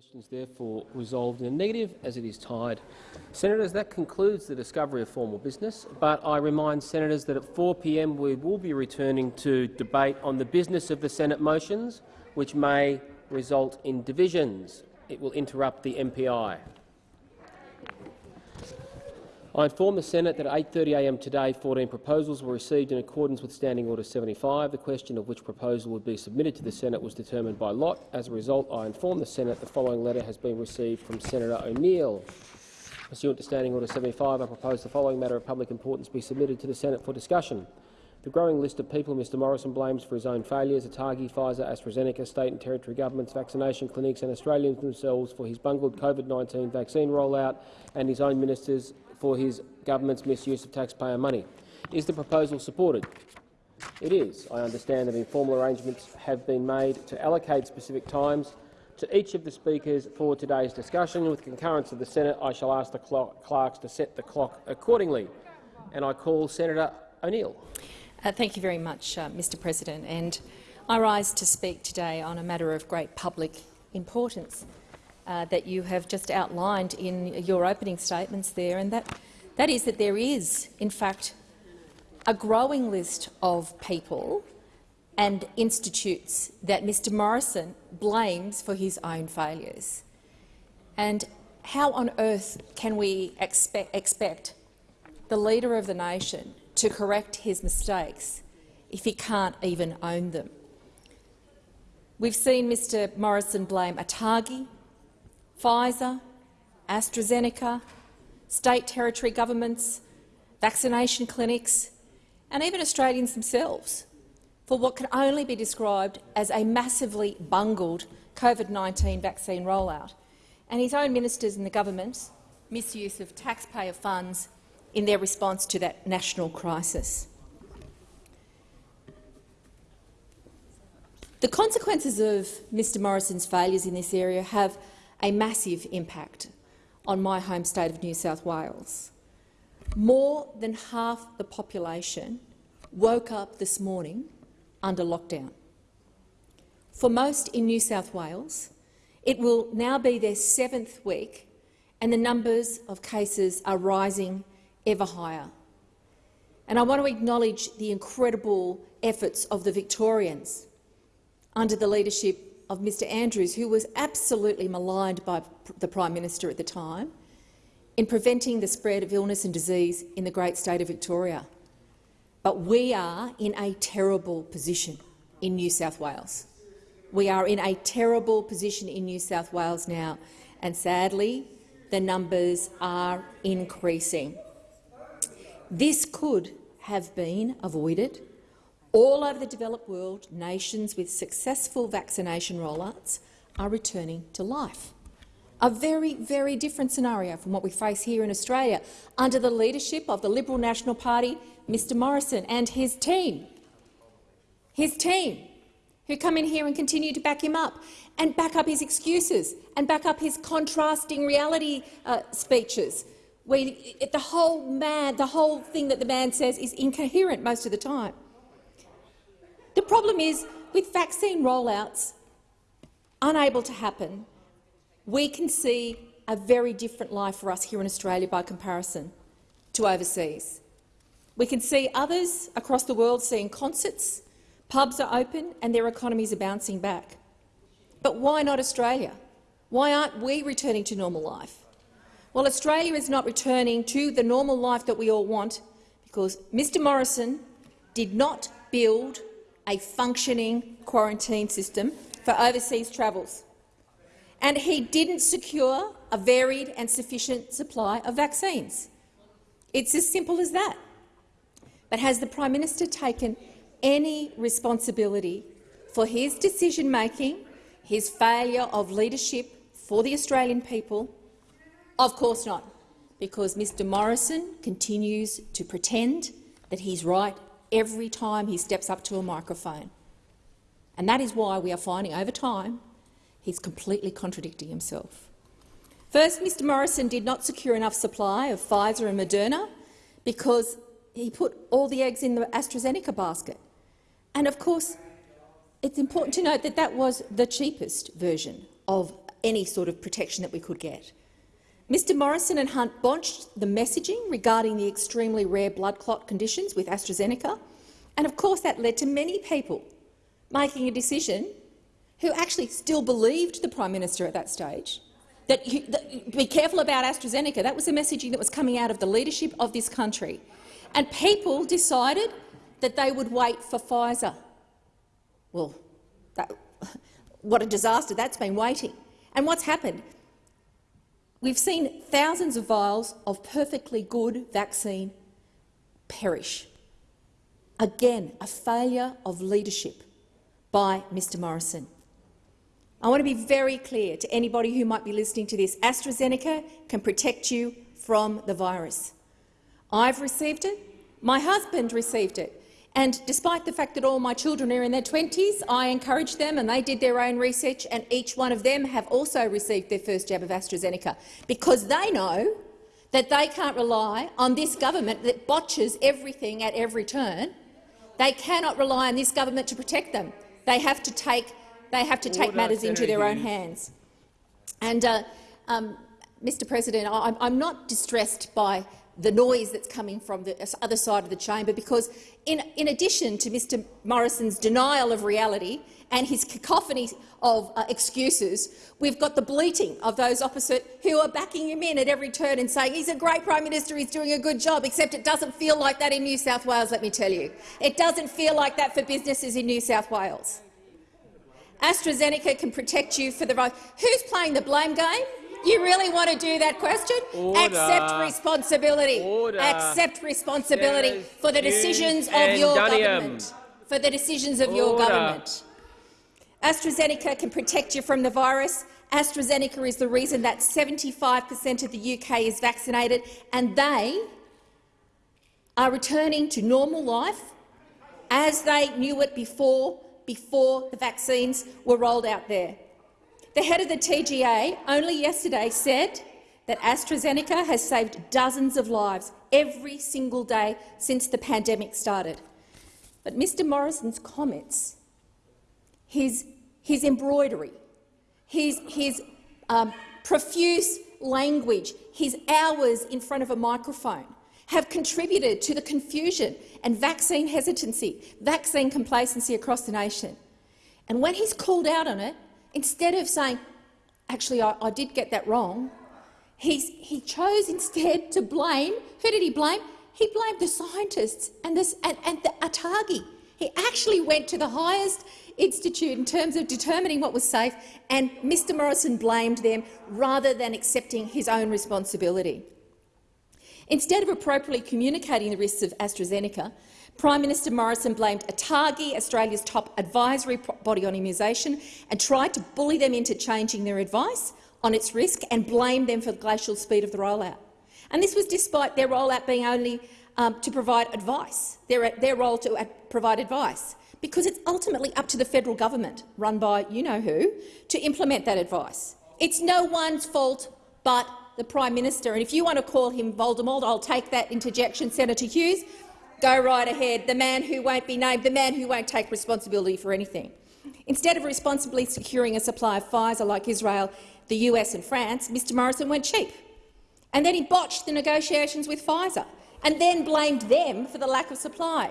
Questions therefore resolved in a negative as it is tied. Senators, that concludes the discovery of formal business, but I remind senators that at 4 p.m. we will be returning to debate on the business of the Senate motions, which may result in divisions. It will interrupt the MPI. I inform the Senate that at 8.30am today 14 proposals were received in accordance with Standing Order 75. The question of which proposal would be submitted to the Senate was determined by lot. As a result, I inform the Senate the following letter has been received from Senator O'Neill. Pursuant to Standing Order 75, I propose the following matter of public importance be submitted to the Senate for discussion. The growing list of people Mr Morrison blames for his own failures, Atagi, Pfizer, AstraZeneca, state and territory governments, vaccination clinics and Australians themselves for his bungled COVID-19 vaccine rollout and his own ministers for his government's misuse of taxpayer money. Is the proposal supported? It is. I understand that informal arrangements have been made to allocate specific times to each of the speakers for today's discussion. With concurrence of the Senate, I shall ask the clerks to set the clock accordingly. And I call Senator O'Neill. Uh, thank you very much, uh, Mr President. And I rise to speak today on a matter of great public importance uh, that you have just outlined in your opening statements there, and that, that is that there is, in fact, a growing list of people and institutes that Mr Morrison blames for his own failures. And how on earth can we expect, expect the leader of the nation to correct his mistakes if he can't even own them? We've seen Mr Morrison blame Atagi, Pfizer, AstraZeneca, state territory governments, vaccination clinics and even Australians themselves for what can only be described as a massively bungled COVID-19 vaccine rollout, and his own ministers and the government's misuse of taxpayer funds in their response to that national crisis. The consequences of Mr Morrison's failures in this area have a massive impact on my home state of New South Wales. More than half the population woke up this morning under lockdown. For most in New South Wales, it will now be their seventh week and the numbers of cases are rising ever higher. And I want to acknowledge the incredible efforts of the Victorians under the leadership of Mr Andrews, who was absolutely maligned by the Prime Minister at the time, in preventing the spread of illness and disease in the great state of Victoria. But we are in a terrible position in New South Wales. We are in a terrible position in New South Wales now, and sadly, the numbers are increasing. This could have been avoided all over the developed world, nations with successful vaccination rollouts are returning to life. A very, very different scenario from what we face here in Australia under the leadership of the Liberal National Party, Mr Morrison and his team. His team, who come in here and continue to back him up and back up his excuses and back up his contrasting reality uh, speeches. Where the whole man, the whole thing that the man says is incoherent most of the time. The problem is, with vaccine rollouts unable to happen, we can see a very different life for us here in Australia by comparison to overseas. We can see others across the world seeing concerts, pubs are open and their economies are bouncing back. But why not Australia? Why aren't we returning to normal life? Well, Australia is not returning to the normal life that we all want because Mr Morrison did not build a functioning quarantine system for overseas travels. And he didn't secure a varied and sufficient supply of vaccines. It's as simple as that. But has the Prime Minister taken any responsibility for his decision-making, his failure of leadership for the Australian people? Of course not, because Mr Morrison continues to pretend that he's right every time he steps up to a microphone. And that is why we are finding over time he's completely contradicting himself. First, Mr Morrison did not secure enough supply of Pfizer and Moderna because he put all the eggs in the AstraZeneca basket. And of course, it's important to note that that was the cheapest version of any sort of protection that we could get. Mr Morrison and Hunt botched the messaging regarding the extremely rare blood clot conditions with AstraZeneca, and of course that led to many people making a decision who actually still believed the Prime Minister at that stage that, you, that be careful about AstraZeneca. That was the messaging that was coming out of the leadership of this country. And people decided that they would wait for Pfizer. Well, that, what a disaster that's been waiting. And what's happened? We've seen thousands of vials of perfectly good vaccine perish. Again, a failure of leadership by Mr Morrison. I want to be very clear to anybody who might be listening to this. AstraZeneca can protect you from the virus. I've received it. My husband received it. And despite the fact that all my children are in their 20s, I encouraged them and they did their own research and each one of them have also received their first jab of AstraZeneca because they know that they can't rely on this government that botches everything at every turn. They cannot rely on this government to protect them. They have to take, they have to take Order, matters into their own hands. And, uh, um, Mr President, I- I'm not distressed by the noise that's coming from the other side of the chamber because, in, in addition to Mr Morrison's denial of reality and his cacophony of uh, excuses, we've got the bleating of those opposite who are backing him in at every turn and saying he's a great Prime Minister, he's doing a good job, except it doesn't feel like that in New South Wales, let me tell you. It doesn't feel like that for businesses in New South Wales. AstraZeneca can protect you for the right. Who's playing the blame game? You really want to do that question? Order. Accept responsibility. Order. Accept responsibility Senators for the decisions of your government. For the decisions of your government. AstraZeneca can protect you from the virus. AstraZeneca is the reason that 75 per cent of the UK is vaccinated, and they are returning to normal life as they knew it before, before the vaccines were rolled out there. The head of the TGA only yesterday said that AstraZeneca has saved dozens of lives every single day since the pandemic started. But Mr Morrison's comments, his, his embroidery, his, his um, profuse language, his hours in front of a microphone have contributed to the confusion and vaccine hesitancy, vaccine complacency across the nation. And when he's called out on it, instead of saying, actually, I, I did get that wrong, he's, he chose instead to blame, who did he blame? He blamed the scientists and, this, and, and the ATAGI. He actually went to the highest institute in terms of determining what was safe, and Mr Morrison blamed them rather than accepting his own responsibility. Instead of appropriately communicating the risks of AstraZeneca, Prime Minister Morrison blamed ATAGI, Australia's top advisory body on immunisation, and tried to bully them into changing their advice on its risk and blamed them for the glacial speed of the rollout. And this was despite their rollout being only um, to provide advice, their, their role to provide advice, because it's ultimately up to the federal government, run by you-know-who, to implement that advice. It's no one's fault but the Prime Minister. And if you want to call him Voldemort, I'll take that interjection, Senator Hughes. Go right ahead. The man who won't be named, the man who won't take responsibility for anything. Instead of responsibly securing a supply of Pfizer like Israel, the US and France, Mr Morrison went cheap. And then he botched the negotiations with Pfizer and then blamed them for the lack of supply.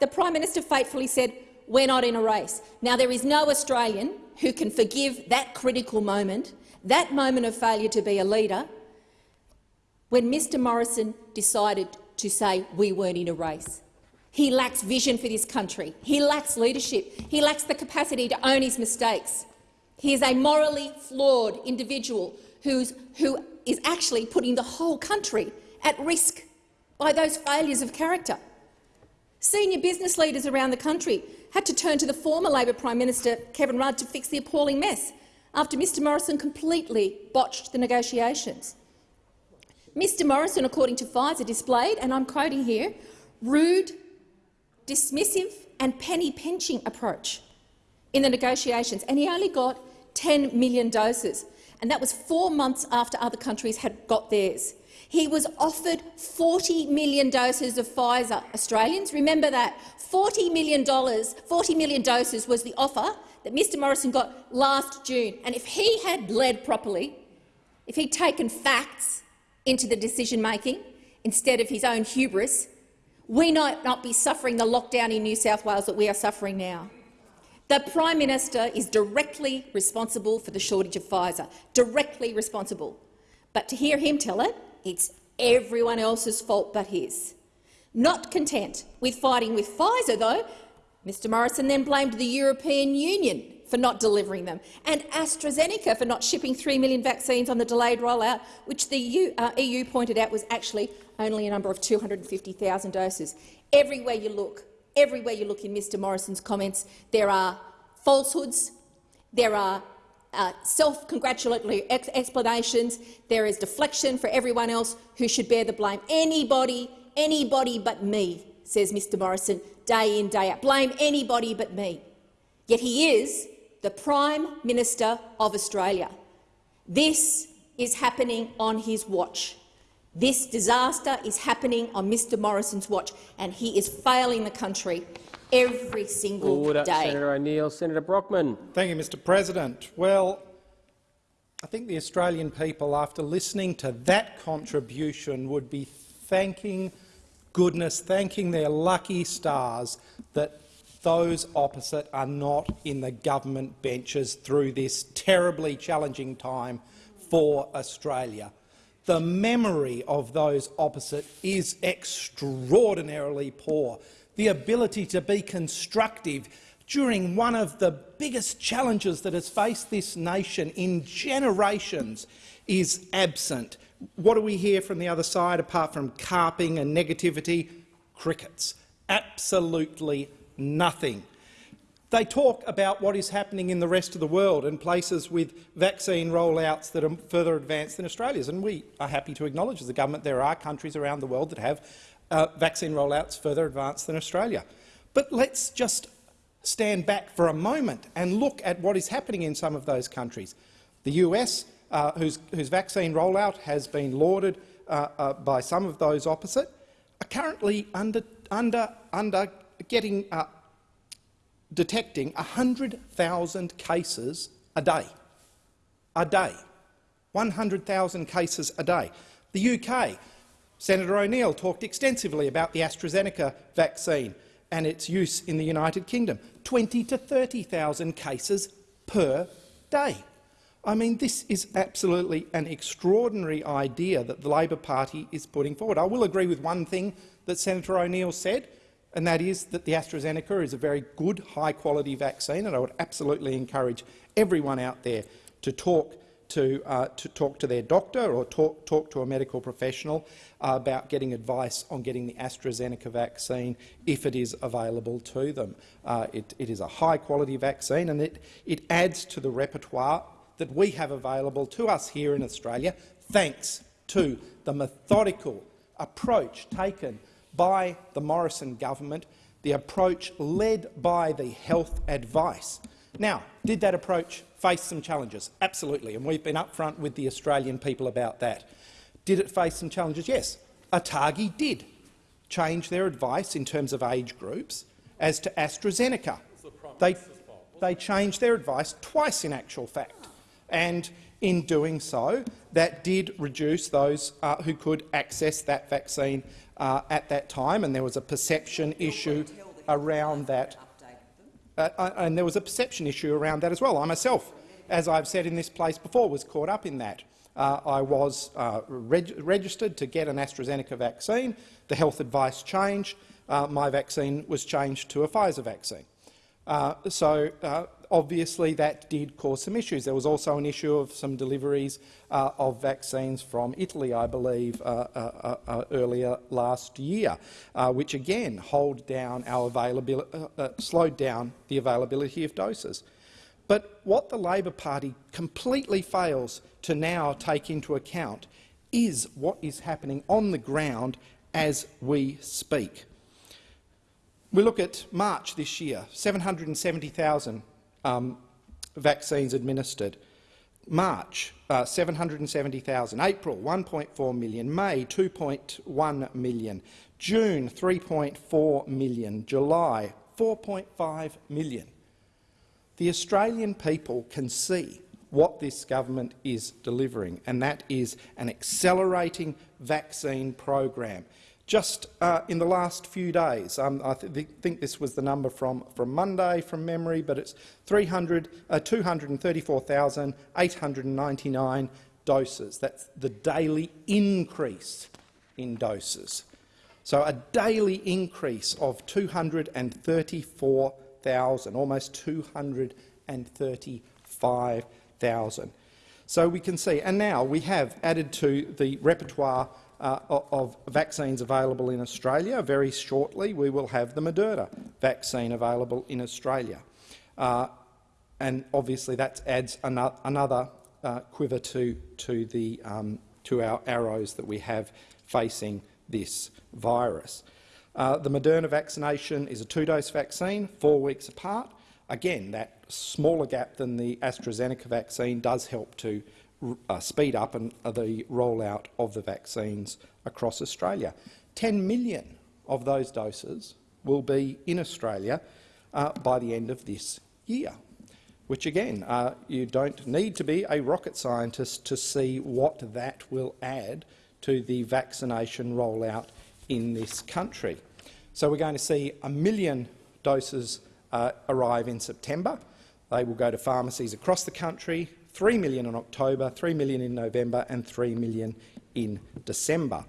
The Prime Minister fatefully said, we're not in a race. Now, there is no Australian who can forgive that critical moment, that moment of failure to be a leader, when Mr Morrison decided to say we weren't in a race. He lacks vision for this country. He lacks leadership. He lacks the capacity to own his mistakes. He is a morally flawed individual who's, who is actually putting the whole country at risk by those failures of character. Senior business leaders around the country had to turn to the former Labor Prime Minister Kevin Rudd to fix the appalling mess after Mr Morrison completely botched the negotiations. Mr Morrison, according to Pfizer, displayed, and I'm quoting here, rude, dismissive and penny-pinching approach in the negotiations, and he only got 10 million doses, and that was four months after other countries had got theirs. He was offered 40 million doses of Pfizer. Australians, remember that. $40 million, 40 million doses was the offer that Mr Morrison got last June. And if he had led properly, if he'd taken facts into the decision-making instead of his own hubris, we might not be suffering the lockdown in New South Wales that we are suffering now. The Prime Minister is directly responsible for the shortage of Pfizer, directly responsible. But to hear him tell it, it's everyone else's fault but his. Not content with fighting with Pfizer, though, Mr Morrison then blamed the European Union for not delivering them, and AstraZeneca for not shipping 3 million vaccines on the delayed rollout, which the EU, uh, EU pointed out was actually only a number of 250,000 doses. Everywhere you look, everywhere you look in Mr Morrison's comments, there are falsehoods, there are uh, self-congratulatory ex explanations, there is deflection for everyone else who should bear the blame. Anybody, anybody but me, says Mr Morrison, day in, day out. Blame anybody but me. Yet he is the Prime Minister of Australia. This is happening on his watch. This disaster is happening on Mr Morrison's watch, and he is failing the country every single Order. day. Senator O'Neill. Senator Brockman. Thank you, Mr President. Well, I think the Australian people, after listening to that contribution, would be thanking goodness, thanking their lucky stars that those opposite are not in the government benches through this terribly challenging time for Australia. The memory of those opposite is extraordinarily poor. The ability to be constructive during one of the biggest challenges that has faced this nation in generations is absent. What do we hear from the other side apart from carping and negativity? Crickets. Absolutely nothing. They talk about what is happening in the rest of the world and places with vaccine rollouts that are further advanced than Australia's. And we are happy to acknowledge as a government there are countries around the world that have uh, vaccine rollouts further advanced than Australia. But let's just stand back for a moment and look at what is happening in some of those countries. The US, uh, whose, whose, vaccine rollout has been lauded uh, uh, by some of those opposite, are currently under, under, under getting detecting 100,000 cases a day. A day. 100,000 cases a day. The UK, Senator O'Neill talked extensively about the AstraZeneca vaccine and its use in the United Kingdom. 20 to 30,000 cases per day. I mean, this is absolutely an extraordinary idea that the Labor Party is putting forward. I will agree with one thing that Senator O'Neill said and that is that the AstraZeneca is a very good, high-quality vaccine, and I would absolutely encourage everyone out there to talk to, uh, to talk to their doctor or talk, talk to a medical professional uh, about getting advice on getting the AstraZeneca vaccine if it is available to them. Uh, it, it is a high-quality vaccine, and it, it adds to the repertoire that we have available to us here in Australia, thanks to the methodical approach taken by the Morrison government, the approach led by the health advice. Now, did that approach face some challenges? Absolutely, and we've been upfront with the Australian people about that. Did it face some challenges? Yes. ATAGI did change their advice in terms of age groups as to AstraZeneca. They, they changed their advice twice in actual fact, and in doing so, that did reduce those uh, who could access that vaccine uh, at that time, and there was a perception issue around that. Uh, uh, and there was a perception issue around that as well. I myself, as I've said in this place before, was caught up in that. Uh, I was uh, reg registered to get an AstraZeneca vaccine. The health advice changed. Uh, my vaccine was changed to a Pfizer vaccine. so obviously that did cause some issues. There was also an issue of some deliveries uh, of vaccines from Italy, I believe, uh, uh, uh, uh earlier last year, uh, which again hold down our availability, slowed down the availability of doses. But what the Labor Party completely fails to now take into account is what is happening on the ground as we speak. We look at March this year, 770,000 um, vaccines administered. March, uh, 770,000. April, 1.4 million. May, 2.1 million. June, 3.4 million. July, 4.5 million. The Australian people can see what this government is delivering, and that is an accelerating vaccine program. Just uh, in the last few days, um, I th think this was the number from, from Monday from memory, but it's 300, uh, 234,899 doses. That's the daily increase in doses. So a daily increase of 234,000, almost 235,000. So we can see, and now we have added to the repertoire uh, of vaccines available in Australia. Very shortly we will have the Moderna vaccine available in Australia. Uh, and obviously that adds another, uh, quiver to, to, the, um, to our arrows that we have facing this virus. Uh, the Moderna vaccination is a two-dose vaccine, four weeks apart. Again, that smaller gap than the AstraZeneca vaccine does help to uh, speed up an, uh, the rollout of the vaccines across Australia. 10 million of those doses will be in Australia uh, by the end of this year, which again, uh, you don't need to be a rocket scientist to see what that will add to the vaccination rollout in this country. So we're going to see a million doses uh, arrive in September. They will go to pharmacies across the country, 3 million in October, 3 million in November and 3 million in December.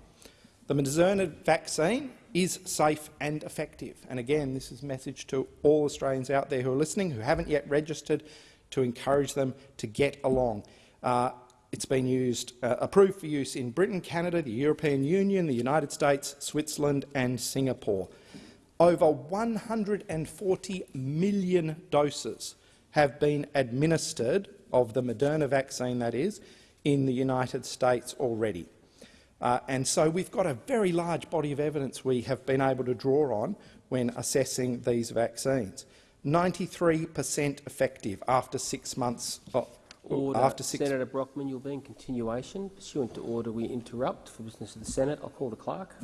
The Moderna vaccine is safe and effective. And again, this is a message to all Australians out there who are listening, who haven't yet registered, to encourage them to get along. Uh, it's been used, uh, approved for use in Britain, Canada, the European Union, the United States, Switzerland and Singapore. Over 140 million doses have been administered of the Moderna vaccine, that is, in the United States already. Uh, and so we've got a very large body of evidence we have been able to draw on when assessing these vaccines. 93 per cent effective after six months of, Order. after six Senator Brockman, you'll be in continuation. Pursuant to order, we interrupt for business of the Senate. I'll call the clerk.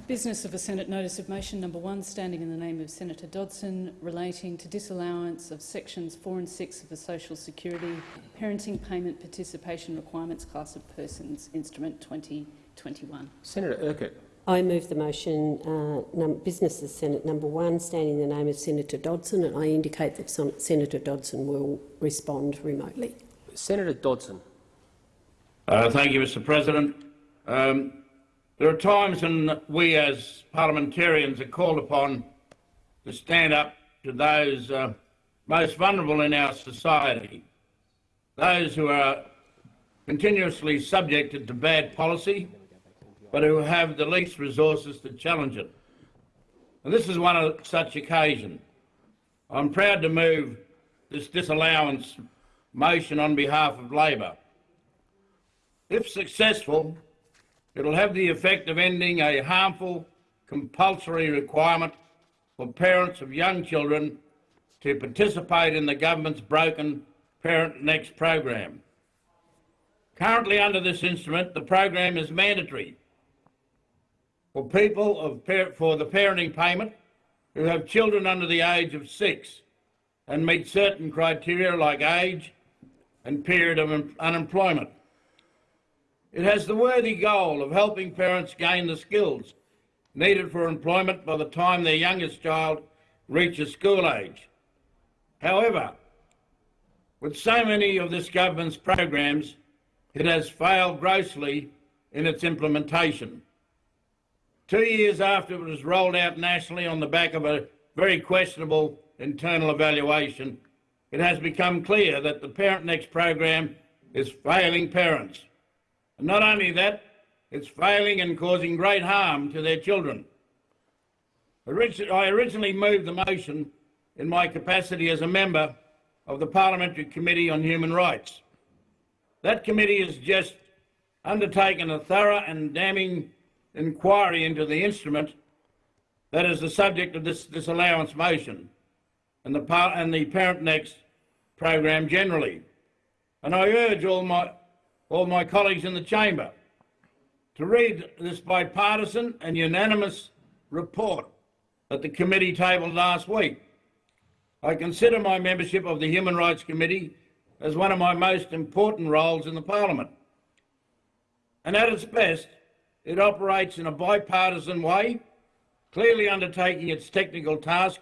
Business of the Senate Notice of Motion number one, standing in the name of Senator Dodson, relating to disallowance of sections 4 and 6 of the Social Security Parenting Payment Participation Requirements Class of Persons Instrument 2021. Senator Urquhart. I move the motion uh, Business of Senate number one, standing in the name of Senator Dodson, and I indicate that Senator Dodson will respond remotely. Senator Dodson. Uh, thank you, Mr President. Um, there are times when we as parliamentarians are called upon to stand up to those uh, most vulnerable in our society, those who are continuously subjected to bad policy, but who have the least resources to challenge it. And this is one of such occasion. I'm proud to move this disallowance motion on behalf of Labor. If successful, it'll have the effect of ending a harmful compulsory requirement for parents of young children to participate in the government's broken Parent Next program. Currently under this instrument, the program is mandatory for people of for the parenting payment who have children under the age of six and meet certain criteria like age and period of unemployment. It has the worthy goal of helping parents gain the skills needed for employment by the time their youngest child reaches school age. However, with so many of this government's programs, it has failed grossly in its implementation. Two years after it was rolled out nationally on the back of a very questionable internal evaluation, it has become clear that the Parent Next program is failing parents. And not only that, it's failing and causing great harm to their children. I originally moved the motion in my capacity as a member of the Parliamentary Committee on Human Rights. That committee has just undertaken a thorough and damning inquiry into the instrument that is the subject of this disallowance motion and the, and the Parent Next program generally. And I urge all my, all my colleagues in the chamber to read this bipartisan and unanimous report that the committee tabled last week. I consider my membership of the Human Rights Committee as one of my most important roles in the Parliament. And at its best, it operates in a bipartisan way, clearly undertaking its technical task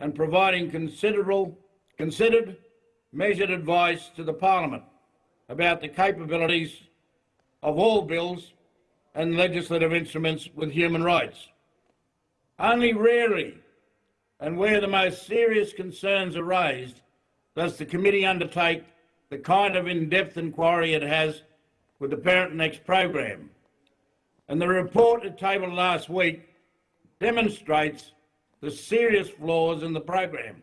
and providing considerable, considered, measured advice to the Parliament about the capabilities of all bills and legislative instruments with human rights. Only rarely, and where the most serious concerns are raised, does the committee undertake the kind of in-depth inquiry it has with the Parent Next program. And the report it tabled last week demonstrates the serious flaws in the program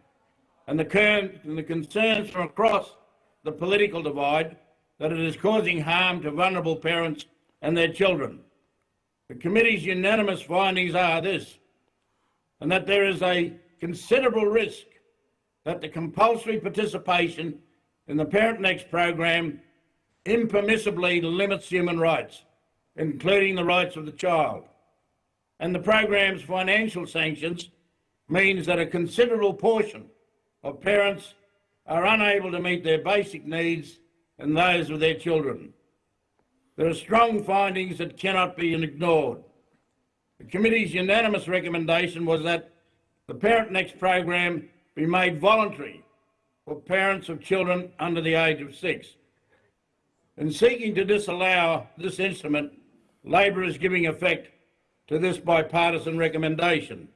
and the, and the concerns from across the political divide that it is causing harm to vulnerable parents and their children. The committee's unanimous findings are this, and that there is a considerable risk that the compulsory participation in the Parent Next program impermissibly limits human rights, including the rights of the child. And the program's financial sanctions means that a considerable portion of parents are unable to meet their basic needs and those with their children. There are strong findings that cannot be ignored. The committee's unanimous recommendation was that the Parent Next program be made voluntary for parents of children under the age of six. In seeking to disallow this instrument, Labor is giving effect to this bipartisan recommendation.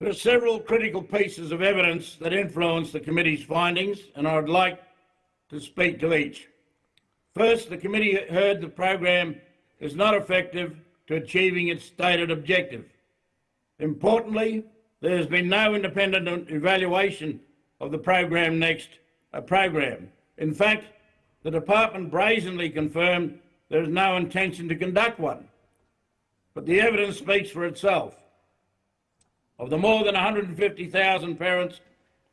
There are several critical pieces of evidence that influence the committee's findings, and I would like to speak to each. First, the committee heard the program is not effective to achieving its stated objective. Importantly, there has been no independent evaluation of the program next uh, program. In fact, the department brazenly confirmed there is no intention to conduct one. But the evidence speaks for itself. Of the more than 150,000 parents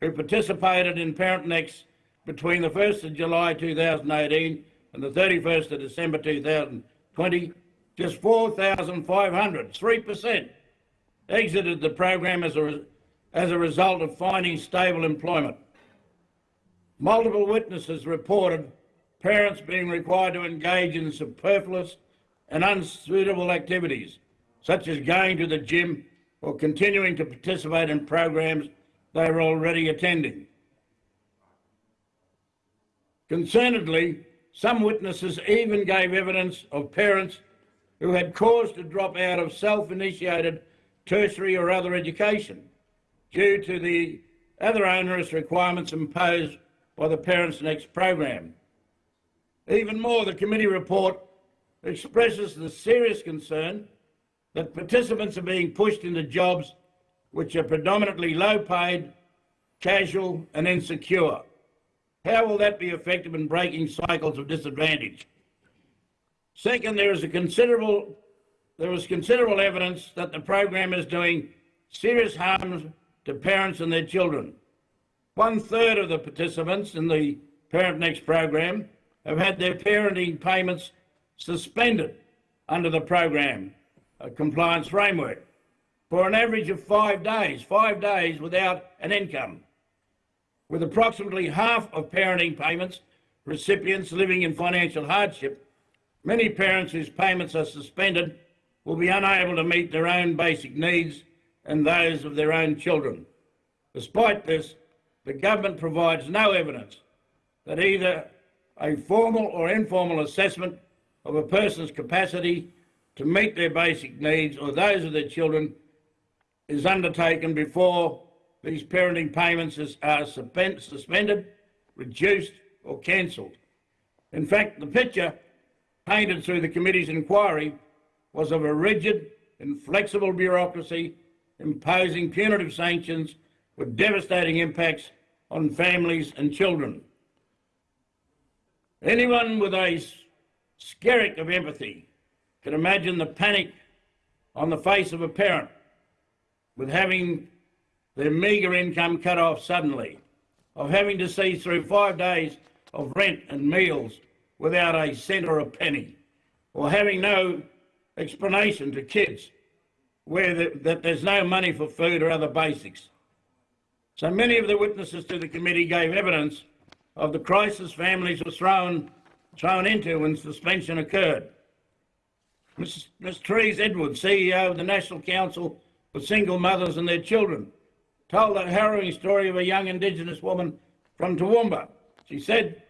who participated in Parent Next between the 1st of July 2018 and the 31st of December 2020, just 4,500, 3%, exited the program as a, as a result of finding stable employment. Multiple witnesses reported parents being required to engage in superfluous and unsuitable activities, such as going to the gym or continuing to participate in programs they were already attending. Concernedly, some witnesses even gave evidence of parents who had cause to drop out of self-initiated tertiary or other education due to the other onerous requirements imposed by the Parents Next program. Even more, the committee report expresses the serious concern that participants are being pushed into jobs which are predominantly low paid, casual and insecure. How will that be effective in breaking cycles of disadvantage? Second, there is a considerable there is considerable evidence that the program is doing serious harm to parents and their children. One third of the participants in the Parent Next program have had their parenting payments suspended under the program compliance framework for an average of five days, five days without an income with approximately half of parenting payments recipients living in financial hardship, many parents whose payments are suspended will be unable to meet their own basic needs and those of their own children. Despite this, the government provides no evidence that either a formal or informal assessment of a person's capacity to meet their basic needs or those of their children is undertaken before these parenting payments are suspended, reduced or cancelled. In fact, the picture painted through the committee's inquiry was of a rigid, inflexible bureaucracy imposing punitive sanctions with devastating impacts on families and children. Anyone with a skerrick of empathy can imagine the panic on the face of a parent with having their meagre income cut off suddenly, of having to see through five days of rent and meals without a cent or a penny, or having no explanation to kids where the, that there's no money for food or other basics. So many of the witnesses to the committee gave evidence of the crisis families were thrown, thrown into when suspension occurred. Ms. Ms. Therese Edwards, CEO of the National Council for Single Mothers and Their Children, told a harrowing story of a young Indigenous woman from Toowoomba. She said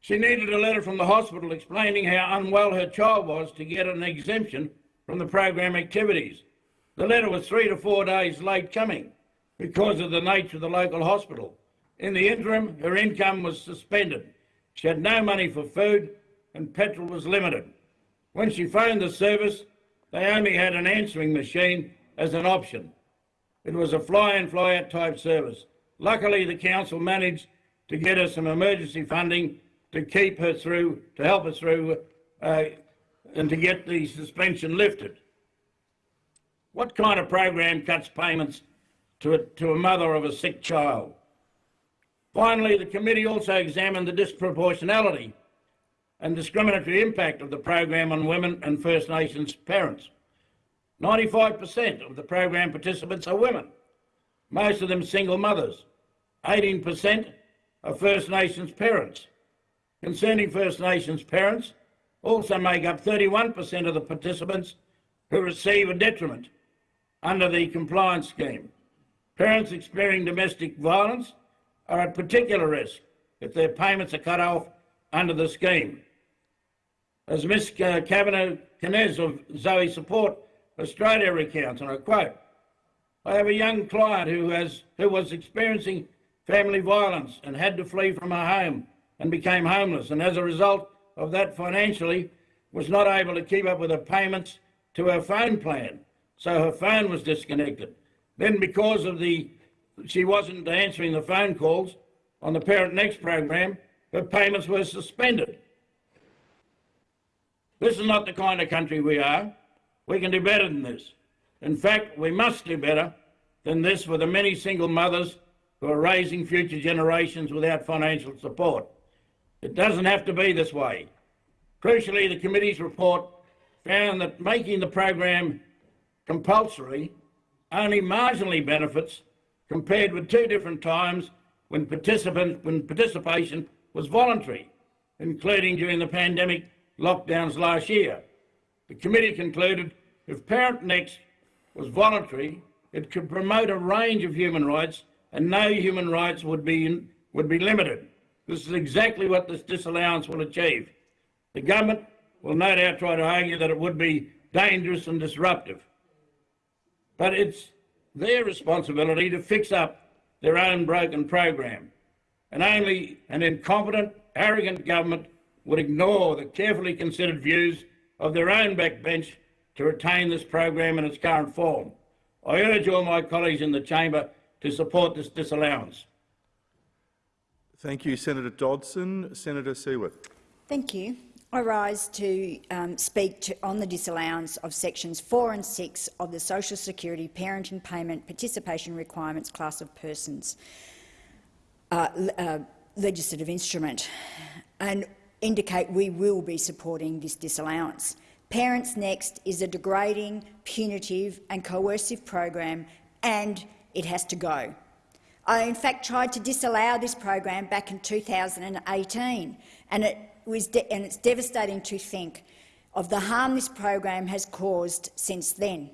she needed a letter from the hospital explaining how unwell her child was to get an exemption from the program activities. The letter was three to four days late coming because of the nature of the local hospital. In the interim, her income was suspended. She had no money for food and petrol was limited. When she phoned the service, they only had an answering machine as an option. It was a fly-in, fly-out type service. Luckily, the council managed to get her some emergency funding to keep her through, to help her through, uh, and to get the suspension lifted. What kind of program cuts payments to a, to a mother of a sick child? Finally, the committee also examined the disproportionality and discriminatory impact of the program on women and First Nations parents. 95% of the program participants are women, most of them single mothers. 18% are First Nations parents. Concerning First Nations parents, also make up 31% of the participants who receive a detriment under the compliance scheme. Parents experiencing domestic violence are at particular risk if their payments are cut off under the scheme. As Ms Kavanagh Knez of Zoe Support Australia recounts, and I quote, I have a young client who, has, who was experiencing family violence and had to flee from her home and became homeless, and as a result of that financially was not able to keep up with her payments to her phone plan, so her phone was disconnected. Then because of the she wasn't answering the phone calls on the Parent Next program, her payments were suspended. This is not the kind of country we are. We can do better than this. In fact, we must do better than this for the many single mothers who are raising future generations without financial support. It doesn't have to be this way. Crucially, the committee's report found that making the program compulsory only marginally benefits compared with two different times when, when participation was voluntary, including during the pandemic lockdowns last year. The committee concluded if Parent Next was voluntary, it could promote a range of human rights and no human rights would be, would be limited. This is exactly what this disallowance will achieve. The government will no doubt try to argue that it would be dangerous and disruptive. But it's their responsibility to fix up their own broken program. And only an incompetent, arrogant government would ignore the carefully considered views of their own backbench to retain this program in its current form. I urge all my colleagues in the chamber to support this disallowance. Thank you, Senator Dodson. Senator Siewert. Thank you. I rise to um, speak to, on the disallowance of sections 4 and 6 of the Social Security Parenting Payment Participation Requirements class of persons uh, uh, legislative instrument and indicate we will be supporting this disallowance. Parents Next is a degrading, punitive and coercive program and it has to go. I in fact tried to disallow this program back in 2018 and, it was and it's devastating to think of the harm this program has caused since then.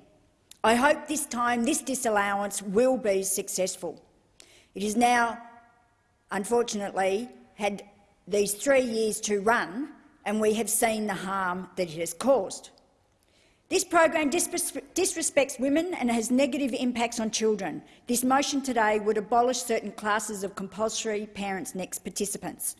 I hope this time this disallowance will be successful. It is now, unfortunately, had these three years to run and we have seen the harm that it has caused. This program disrespects women and has negative impacts on children. This motion today would abolish certain classes of compulsory Parents Next participants.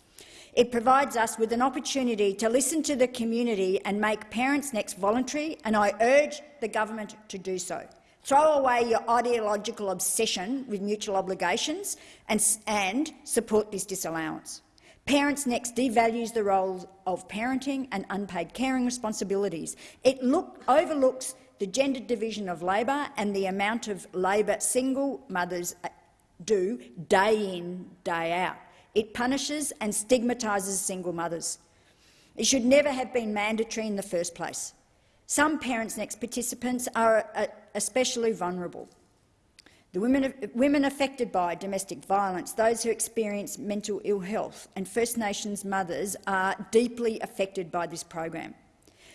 It provides us with an opportunity to listen to the community and make Parents Next voluntary, and I urge the government to do so. Throw away your ideological obsession with mutual obligations and, and support this disallowance. Parents Next devalues the role of parenting and unpaid caring responsibilities. It look, overlooks the gendered division of labour and the amount of labour single mothers uh, do day in, day out. It punishes and stigmatises single mothers. It should never have been mandatory in the first place. Some Parents Next participants are uh, especially vulnerable. The women, women affected by domestic violence, those who experience mental ill health and First Nations mothers are deeply affected by this program.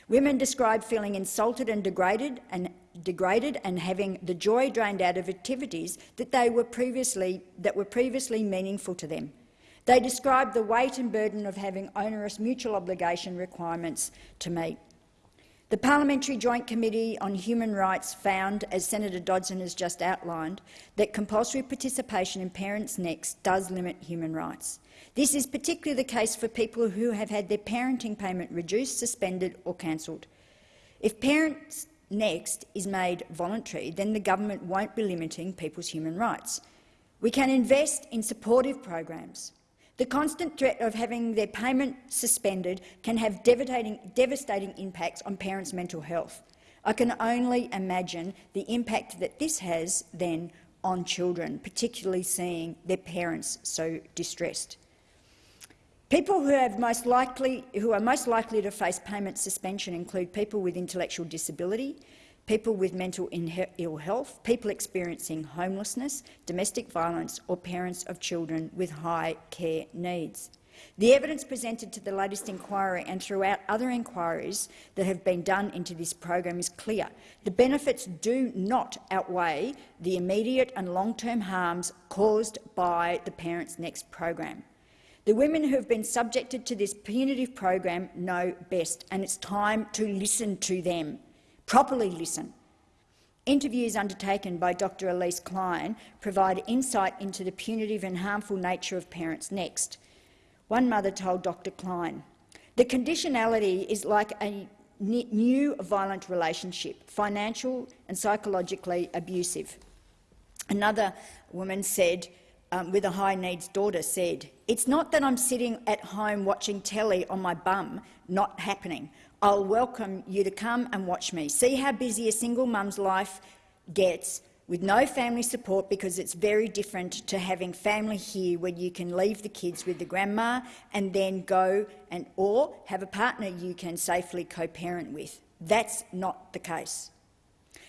Women describe feeling insulted and degraded and degraded and having the joy drained out of activities that they were previously that were previously meaningful to them. They describe the weight and burden of having onerous mutual obligation requirements to meet. The Parliamentary Joint Committee on Human Rights found, as Senator Dodson has just outlined, that compulsory participation in Parents Next does limit human rights. This is particularly the case for people who have had their parenting payment reduced, suspended or cancelled. If Parents Next is made voluntary, then the government won't be limiting people's human rights. We can invest in supportive programs, the constant threat of having their payment suspended can have devastating, impacts on parents' mental health. I can only imagine the impact that this has then on children, particularly seeing their parents so distressed. People who, have most likely, who are most likely to face payment suspension include people with intellectual disability, people with mental ill health, people experiencing homelessness, domestic violence or parents of children with high care needs. The evidence presented to the latest inquiry and throughout other inquiries that have been done into this program is clear. The benefits do not outweigh the immediate and long-term harms caused by the Parents Next program. The women who have been subjected to this punitive program know best, and it's time to listen to them properly listen. Interviews undertaken by Dr Elise Klein provide insight into the punitive and harmful nature of Parents Next. One mother told Dr Klein, the conditionality is like a new violent relationship, financial and psychologically abusive. Another woman said, um, with a high needs daughter said, it's not that I'm sitting at home watching telly on my bum, not happening. I'll welcome you to come and watch me. See how busy a single mum's life gets with no family support because it's very different to having family here where you can leave the kids with the grandma and then go and or have a partner you can safely co-parent with. That's not the case.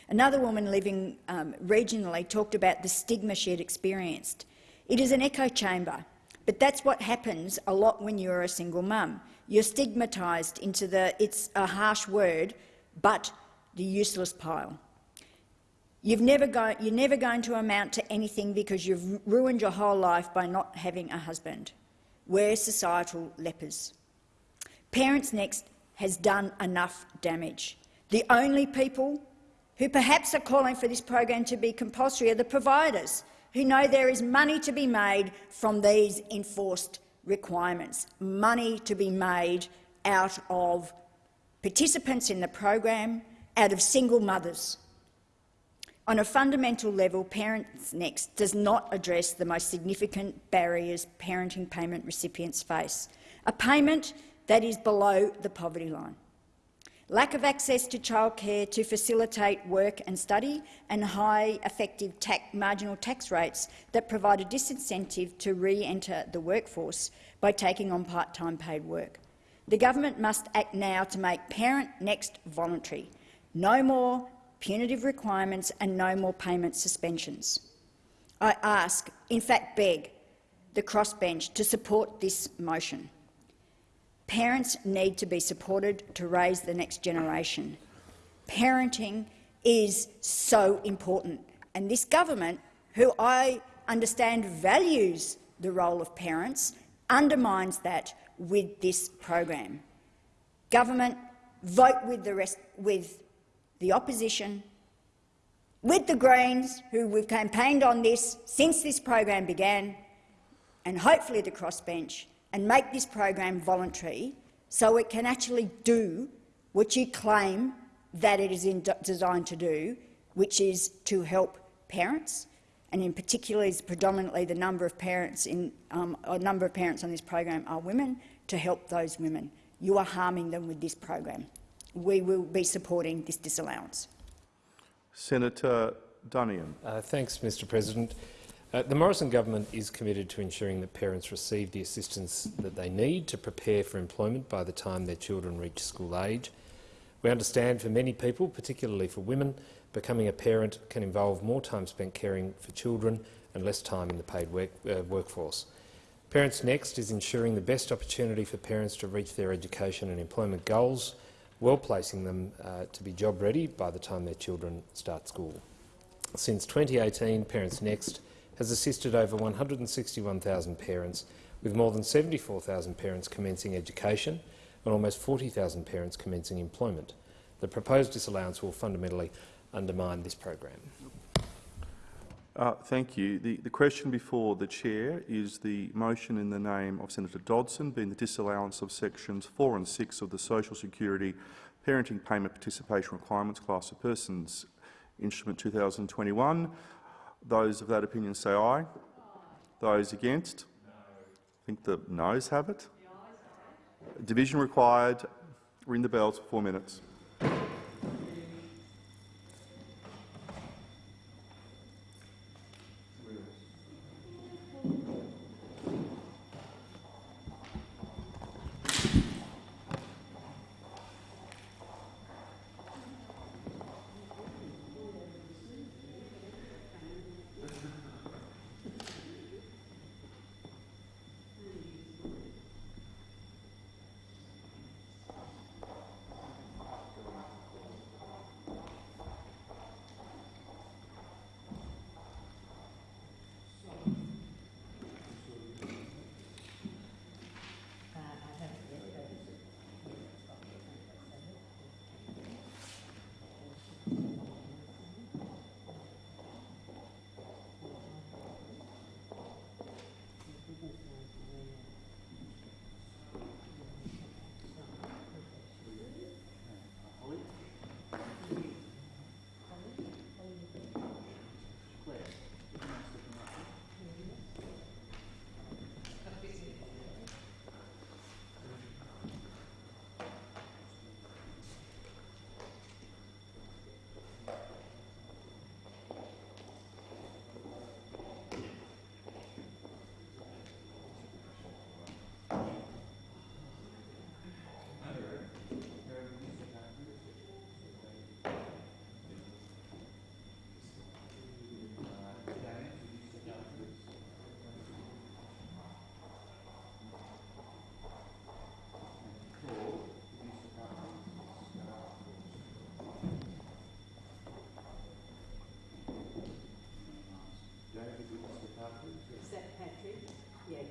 Another woman living um, regionally talked about the stigma she had experienced. It is an echo chamber, but that's what happens a lot when you're a single mum you're stigmatised into the, it's a harsh word, but the useless pile. You've never go, you're never going to amount to anything because you've ruined your whole life by not having a husband. We're societal lepers. Parents Next has done enough damage. The only people who perhaps are calling for this program to be compulsory are the providers, who know there is money to be made from these enforced requirements, money to be made out of participants in the program, out of single mothers. On a fundamental level, Parents Next does not address the most significant barriers parenting payment recipients face, a payment that is below the poverty line lack of access to childcare to facilitate work and study, and high effective tax, marginal tax rates that provide a disincentive to re-enter the workforce by taking on part-time paid work. The government must act now to make Parent Next voluntary. No more punitive requirements and no more payment suspensions. I ask, in fact beg, the crossbench to support this motion. Parents need to be supported to raise the next generation. Parenting is so important, and this government, who I understand values the role of parents, undermines that with this program. Government, vote with the, rest, with the opposition, with the Greens, who we've campaigned on this since this program began, and hopefully the crossbench, and make this program voluntary so it can actually do what you claim that it is designed to do, which is to help parents, and in particular is predominantly the number of parents in um, a number of parents on this program are women, to help those women. You are harming them with this program. We will be supporting this disallowance. Senator Duniam. Uh, thanks, Mr President. Uh, the Morrison government is committed to ensuring that parents receive the assistance that they need to prepare for employment by the time their children reach school age. We understand for many people, particularly for women, becoming a parent can involve more time spent caring for children and less time in the paid work, uh, workforce. Parents Next is ensuring the best opportunity for parents to reach their education and employment goals, well placing them uh, to be job ready by the time their children start school. Since 2018, Parents Next has assisted over 161,000 parents, with more than 74,000 parents commencing education and almost 40,000 parents commencing employment. The proposed disallowance will fundamentally undermine this program. Uh, thank you. The, the question before the chair is the motion in the name of Senator Dodson being the disallowance of sections 4 and 6 of the Social Security Parenting Payment Participation Requirements Class of Persons Instrument 2021. Those of that opinion say aye. Those against? I think the noes have it. Division required. Ring the bells for four minutes.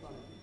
front of.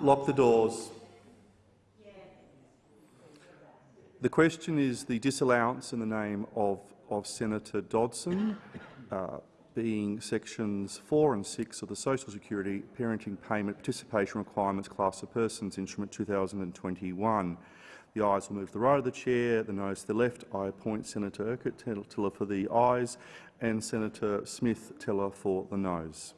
Lock the doors. The question is the disallowance in the name of, of Senator Dodson, uh, being sections 4 and 6 of the Social Security Parenting Payment Participation Requirements Class of Persons Instrument 2021. The ayes will move to the right of the chair, the noes to the left. I appoint Senator Urquhart Teller for the ayes and Senator Smith Teller for the noes.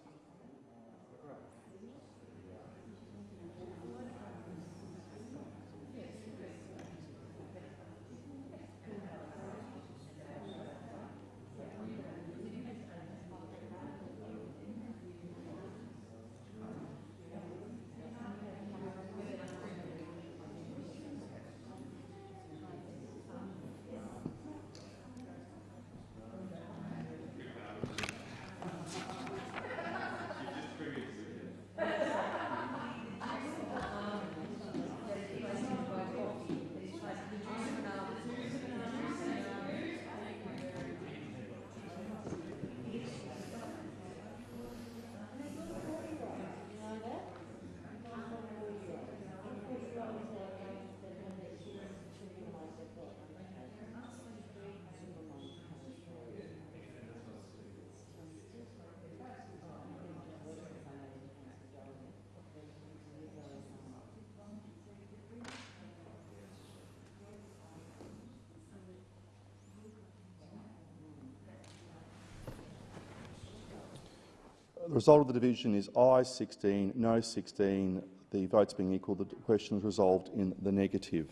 The result of the division is I 16, no 16. The votes being equal, the question is resolved in the negative.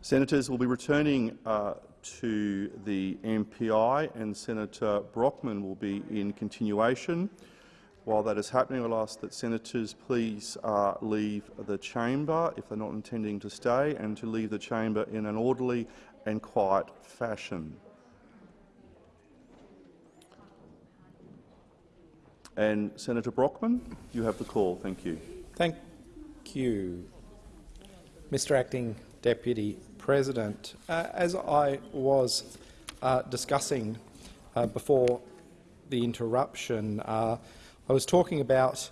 Senators will be returning uh, to the MPI and Senator Brockman will be in continuation. While that is happening, I'll ask that senators please uh, leave the chamber if they're not intending to stay and to leave the chamber in an orderly and quiet fashion. And Senator Brockman, you have the call. Thank you. Thank you, Mr Acting Deputy President. Uh, as I was uh, discussing uh, before the interruption, uh, I was talking about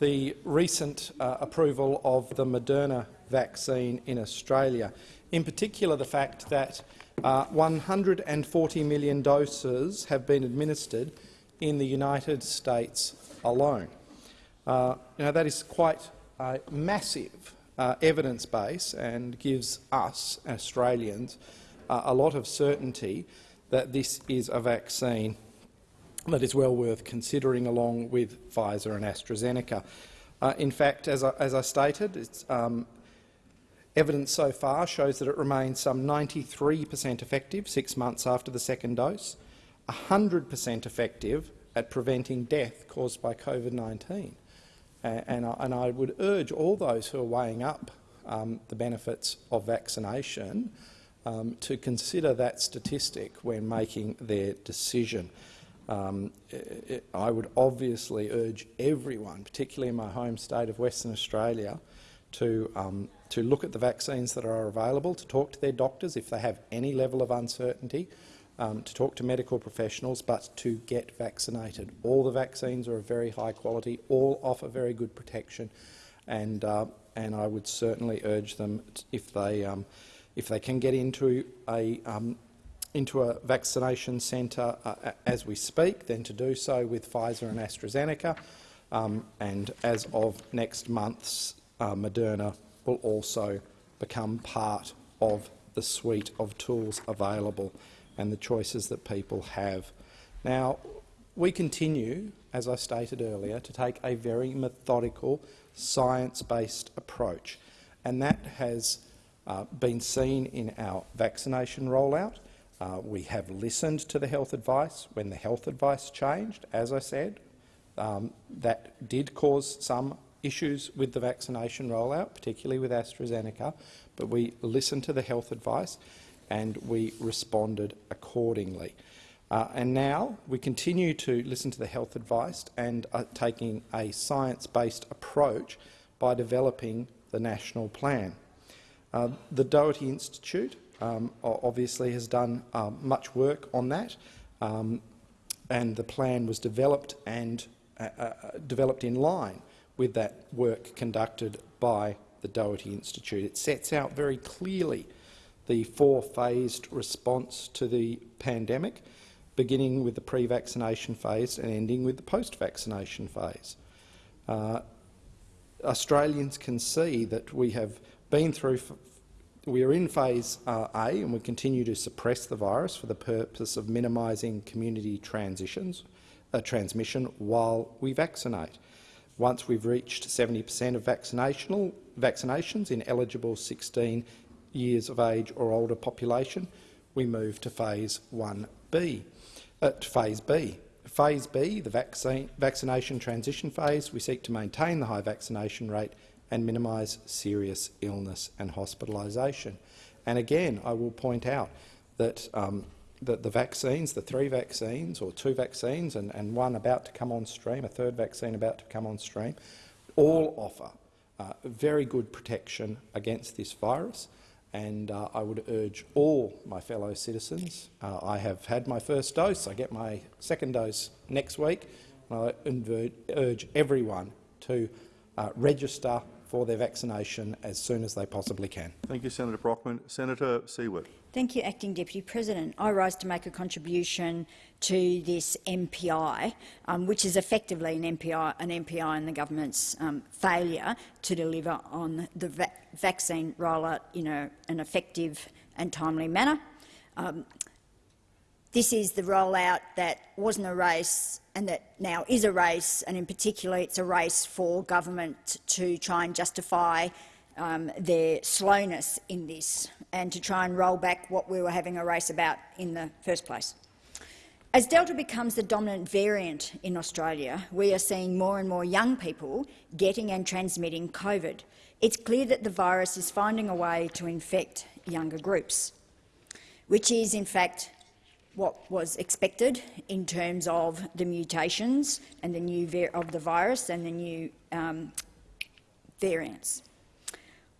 the recent uh, approval of the Moderna vaccine in Australia, in particular the fact that uh, 140 million doses have been administered in the United States alone. Uh, you know, that is quite a massive uh, evidence base and gives us, Australians, uh, a lot of certainty that this is a vaccine that is well worth considering along with Pfizer and AstraZeneca. Uh, in fact, as I, as I stated, um, evidence so far shows that it remains some 93 per cent effective six months after the second dose, 100 per cent effective at preventing death caused by COVID-19. Uh, and, I, and I would urge all those who are weighing up um, the benefits of vaccination um, to consider that statistic when making their decision. Um, it, I would obviously urge everyone, particularly in my home state of Western Australia, to, um, to look at the vaccines that are available, to talk to their doctors if they have any level of uncertainty, um, to talk to medical professionals, but to get vaccinated. All the vaccines are of very high quality, all offer very good protection, and, uh, and I would certainly urge them, if they, um, if they can get into a um, into a vaccination centre uh, as we speak, then to do so with Pfizer and AstraZeneca. Um, and as of next month's uh, Moderna will also become part of the suite of tools available and the choices that people have. Now, we continue, as I stated earlier, to take a very methodical, science-based approach, and that has uh, been seen in our vaccination rollout. Uh, we have listened to the health advice when the health advice changed, as I said. Um, that did cause some issues with the vaccination rollout, particularly with AstraZeneca, but we listened to the health advice and we responded accordingly. Uh, and now we continue to listen to the health advice and are taking a science-based approach by developing the national plan. Uh, the Doherty Institute um, obviously has done um, much work on that, um, and the plan was developed and uh, uh, developed in line with that work conducted by the Doherty Institute. It sets out very clearly the four-phased response to the pandemic, beginning with the pre-vaccination phase and ending with the post-vaccination phase. Uh, Australians can see that we have been through, we are in phase uh, A and we continue to suppress the virus for the purpose of minimising community transitions, uh, transmission while we vaccinate. Once we've reached 70 per cent of vaccinational, vaccinations in eligible 16 years of age or older population, we move to phase 1B, uh, to phase B. Phase B, the vaccine, vaccination transition phase, we seek to maintain the high vaccination rate and minimise serious illness and hospitalisation. And again, I will point out that, um, that the vaccines, the three vaccines or two vaccines and, and one about to come on stream, a third vaccine about to come on stream, all offer uh, very good protection against this virus. And uh, I would urge all my fellow citizens, uh, I have had my first dose, I get my second dose next week, I urge everyone to uh, register for their vaccination as soon as they possibly can. Thank you, Senator Brockman. Senator Siewert. Thank you, Acting Deputy President. I rise to make a contribution to this MPI, um, which is effectively an MPI, an MPI in the government's um, failure to deliver on the va vaccine rollout in a, an effective and timely manner. Um, this is the rollout that wasn't a race and that now is a race, and in particular it's a race for government to try and justify um, their slowness in this and to try and roll back what we were having a race about in the first place. As Delta becomes the dominant variant in Australia, we are seeing more and more young people getting and transmitting COVID. It's clear that the virus is finding a way to infect younger groups, which is in fact what was expected in terms of the mutations and the new of the virus and the new um, variants.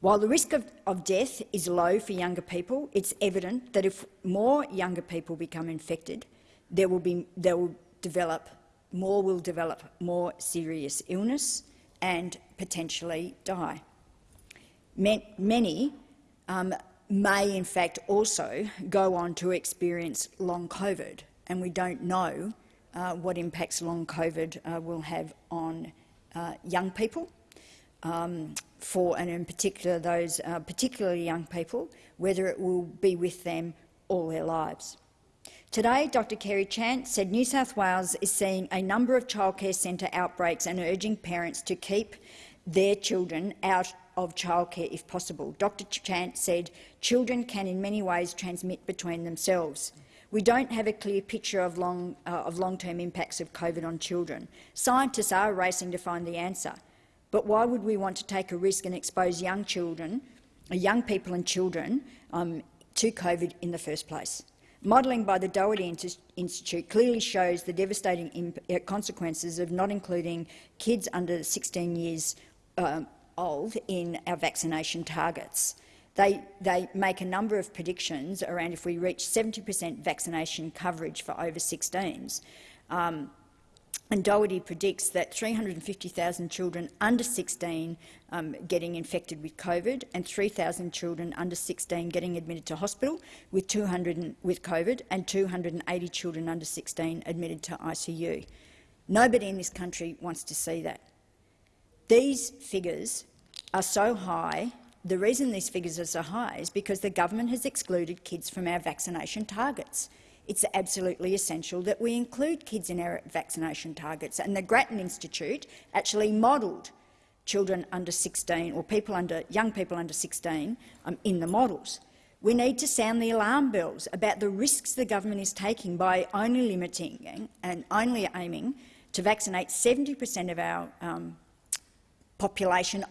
While the risk of, of death is low for younger people, it's evident that if more younger people become infected, there will be there will develop more will develop more serious illness and potentially die. Many um, may in fact also go on to experience long COVID, and we don't know uh, what impacts long COVID uh, will have on uh, young people, um, for and in particular those uh, particularly young people, whether it will be with them all their lives. Today, Dr. Kerry Chant said New South Wales is seeing a number of childcare centre outbreaks and urging parents to keep their children out of childcare if possible. Dr Chant said children can in many ways transmit between themselves. We don't have a clear picture of long-term uh, long impacts of COVID on children. Scientists are racing to find the answer. But why would we want to take a risk and expose young children, uh, young people and children um, to COVID in the first place? Modelling by the Doherty Institute clearly shows the devastating uh, consequences of not including kids under 16 years um, old in our vaccination targets. They, they make a number of predictions around if we reach 70 per cent vaccination coverage for over 16s. Um, and Doherty predicts that 350,000 children under 16 um, getting infected with COVID and 3,000 children under 16 getting admitted to hospital with, 200 with COVID and 280 children under 16 admitted to ICU. Nobody in this country wants to see that. These figures are so high. The reason these figures are so high is because the government has excluded kids from our vaccination targets. It's absolutely essential that we include kids in our vaccination targets, and the Grattan Institute actually modelled children under 16 or people under, young people under 16 um, in the models. We need to sound the alarm bells about the risks the government is taking by only limiting and only aiming to vaccinate 70 per cent of our um, population,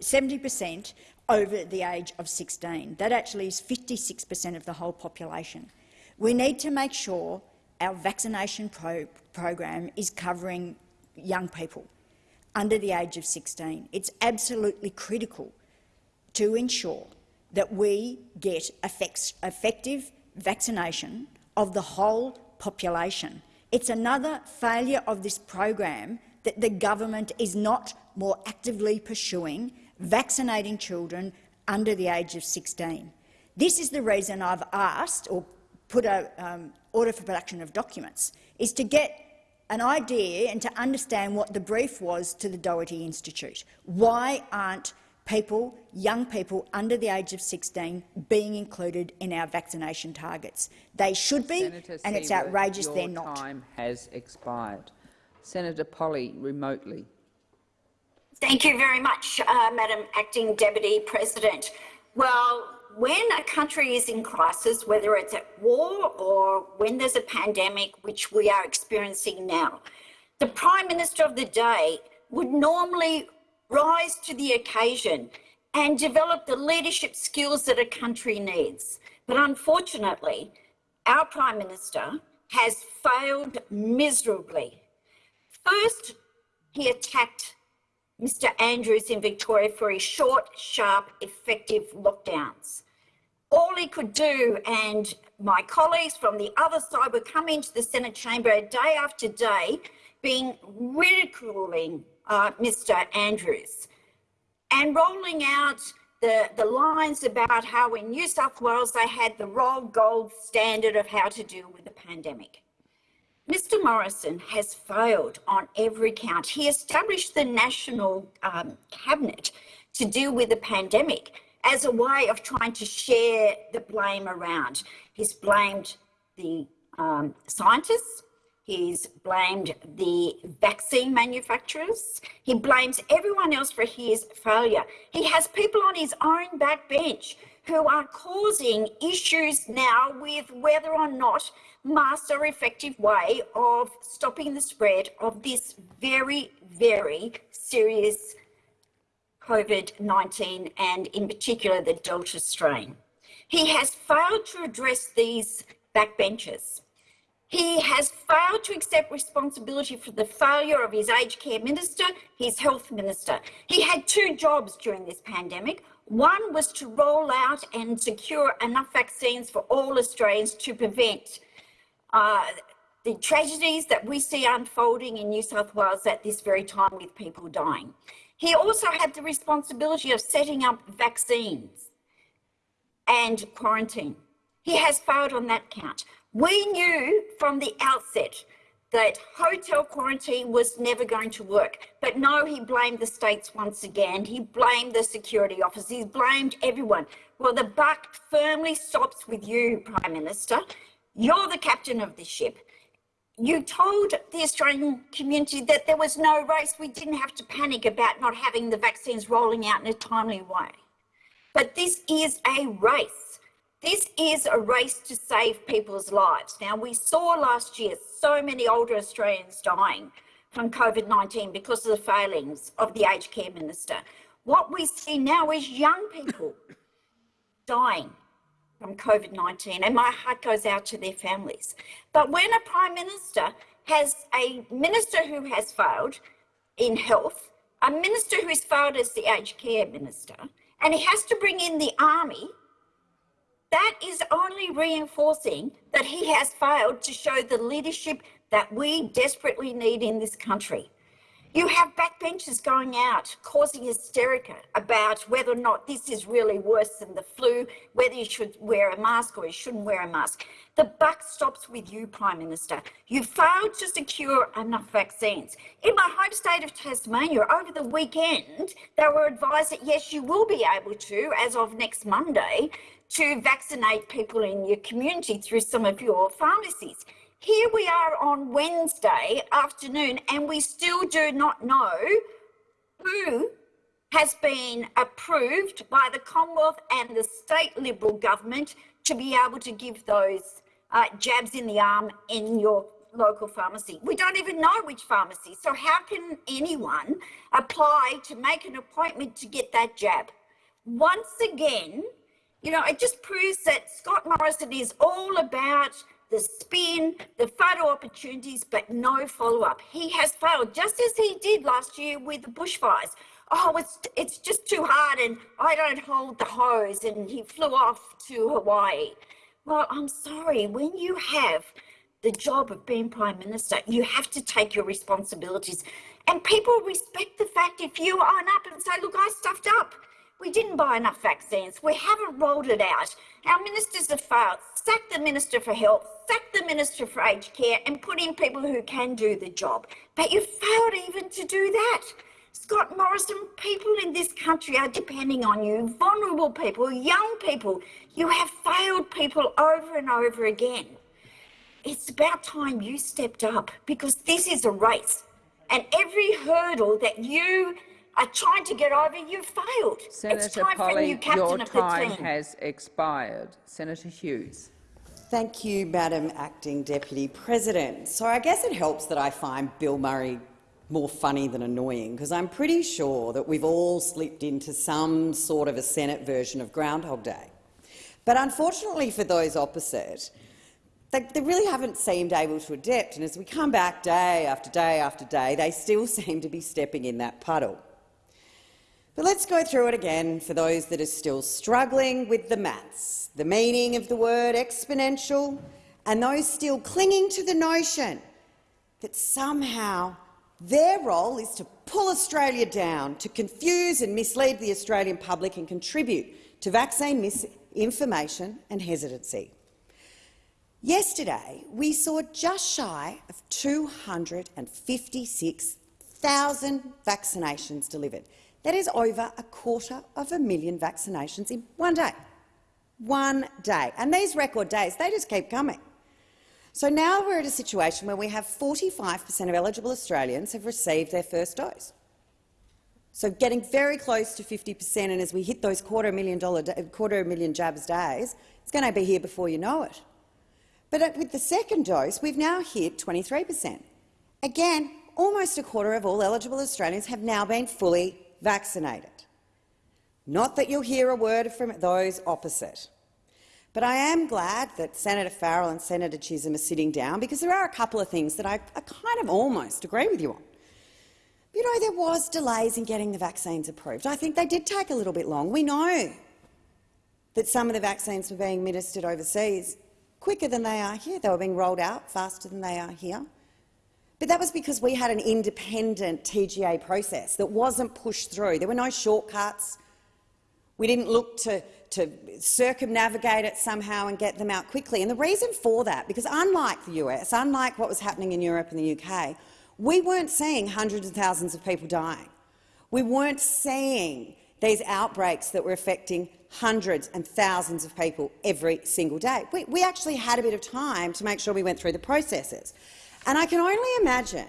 70 per cent over the age of 16. That actually is 56 per cent of the whole population. We need to make sure our vaccination pro program is covering young people under the age of 16. It's absolutely critical to ensure that we get effective vaccination of the whole population. It's another failure of this program that the government is not more actively pursuing vaccinating children under the age of 16. This is the reason I've asked or put a um, order for production of documents, is to get an idea and to understand what the brief was to the Doherty Institute. Why aren't people, young people under the age of 16, being included in our vaccination targets? They should be, Senator and it's outrageous your they're not. time has expired. Senator Polley remotely. Thank you very much, uh, Madam Acting Deputy President. Well, when a country is in crisis, whether it's at war or when there's a pandemic, which we are experiencing now, the Prime Minister of the day would normally rise to the occasion and develop the leadership skills that a country needs. But unfortunately, our Prime Minister has failed miserably. First, he attacked Mr Andrews in Victoria for his short, sharp, effective lockdowns. All he could do, and my colleagues from the other side would come into the Senate chamber day after day, being ridiculing uh, Mr Andrews and rolling out the, the lines about how in New South Wales they had the raw gold standard of how to deal with the pandemic. Mr Morrison has failed on every count. He established the National um, Cabinet to deal with the pandemic as a way of trying to share the blame around. He's blamed the um, scientists, he's blamed the vaccine manufacturers, he blames everyone else for his failure. He has people on his own backbench who are causing issues now with whether or not masks are effective way of stopping the spread of this very, very serious COVID-19 and in particular the Delta strain. He has failed to address these backbenchers. He has failed to accept responsibility for the failure of his aged care minister, his health minister. He had two jobs during this pandemic. One was to roll out and secure enough vaccines for all Australians to prevent uh, the tragedies that we see unfolding in New South Wales at this very time with people dying. He also had the responsibility of setting up vaccines and quarantine. He has failed on that count. We knew from the outset that hotel quarantine was never going to work. But no, he blamed the states once again. He blamed the security officers. He blamed everyone. Well, the buck firmly stops with you, Prime Minister. You're the captain of the ship. You told the Australian community that there was no race. We didn't have to panic about not having the vaccines rolling out in a timely way. But this is a race. This is a race to save people's lives. Now, we saw last year so many older Australians dying from COVID-19 because of the failings of the aged care minister. What we see now is young people dying from COVID-19 and my heart goes out to their families. But when a Prime Minister has a minister who has failed in health, a minister who has failed as the aged care minister, and he has to bring in the army that is only reinforcing that he has failed to show the leadership that we desperately need in this country. You have backbenchers going out causing hysteria about whether or not this is really worse than the flu, whether you should wear a mask or you shouldn't wear a mask. The buck stops with you, Prime Minister. You failed to secure enough vaccines. In my home state of Tasmania, over the weekend, they were advised that yes, you will be able to, as of next Monday, to vaccinate people in your community through some of your pharmacies. Here we are on Wednesday afternoon and we still do not know who has been approved by the Commonwealth and the state Liberal government to be able to give those uh, jabs in the arm in your local pharmacy. We don't even know which pharmacy. So how can anyone apply to make an appointment to get that jab? Once again, you know, it just proves that Scott Morrison is all about the spin, the photo opportunities, but no follow-up. He has failed, just as he did last year with the bushfires. oh, it's, it's just too hard and I don't hold the hose and he flew off to Hawaii. Well, I'm sorry, when you have the job of being Prime Minister, you have to take your responsibilities. And people respect the fact if you own up and say, look, I stuffed up. We didn't buy enough vaccines. We haven't rolled it out. Our ministers have failed. Sack the Minister for Health, sack the Minister for Aged Care and put in people who can do the job. But you failed even to do that. Scott Morrison, people in this country are depending on you, vulnerable people, young people. You have failed people over and over again. It's about time you stepped up because this is a race. And every hurdle that you are trying to get over, you failed. it's Senator time for a new captain your of the time team. has expired. Senator Hughes. Thank you, Madam Acting Deputy President. So I guess it helps that I find Bill Murray more funny than annoying, because I'm pretty sure that we've all slipped into some sort of a Senate version of Groundhog Day. But unfortunately for those opposite, they, they really haven't seemed able to adapt, and as we come back day after day after day, they still seem to be stepping in that puddle. But let's go through it again for those that are still struggling with the maths, the meaning of the word exponential, and those still clinging to the notion that somehow their role is to pull Australia down, to confuse and mislead the Australian public and contribute to vaccine misinformation and hesitancy. Yesterday, we saw just shy of 256,000 vaccinations delivered. That is over a quarter of a million vaccinations in one day. One day. And these record days, they just keep coming. So now we're at a situation where we have 45 per cent of eligible Australians have received their first dose. So getting very close to 50 per cent, and as we hit those quarter million, dollar, quarter million jabs days, it's going to be here before you know it. But with the second dose, we've now hit 23 per cent. Again, almost a quarter of all eligible Australians have now been fully vaccinated. Not that you'll hear a word from those opposite. But I am glad that Senator Farrell and Senator Chisholm are sitting down because there are a couple of things that I, I kind of almost agree with you on. You know, there was delays in getting the vaccines approved. I think they did take a little bit long. We know that some of the vaccines were being administered overseas quicker than they are here. They were being rolled out faster than they are here. But that was because we had an independent TGA process that wasn't pushed through. There were no shortcuts. We didn't look to, to circumnavigate it somehow and get them out quickly. And the reason for that, because unlike the US, unlike what was happening in Europe and the UK, we weren't seeing hundreds of thousands of people dying. We weren't seeing these outbreaks that were affecting hundreds and thousands of people every single day. We, we actually had a bit of time to make sure we went through the processes. And I can only imagine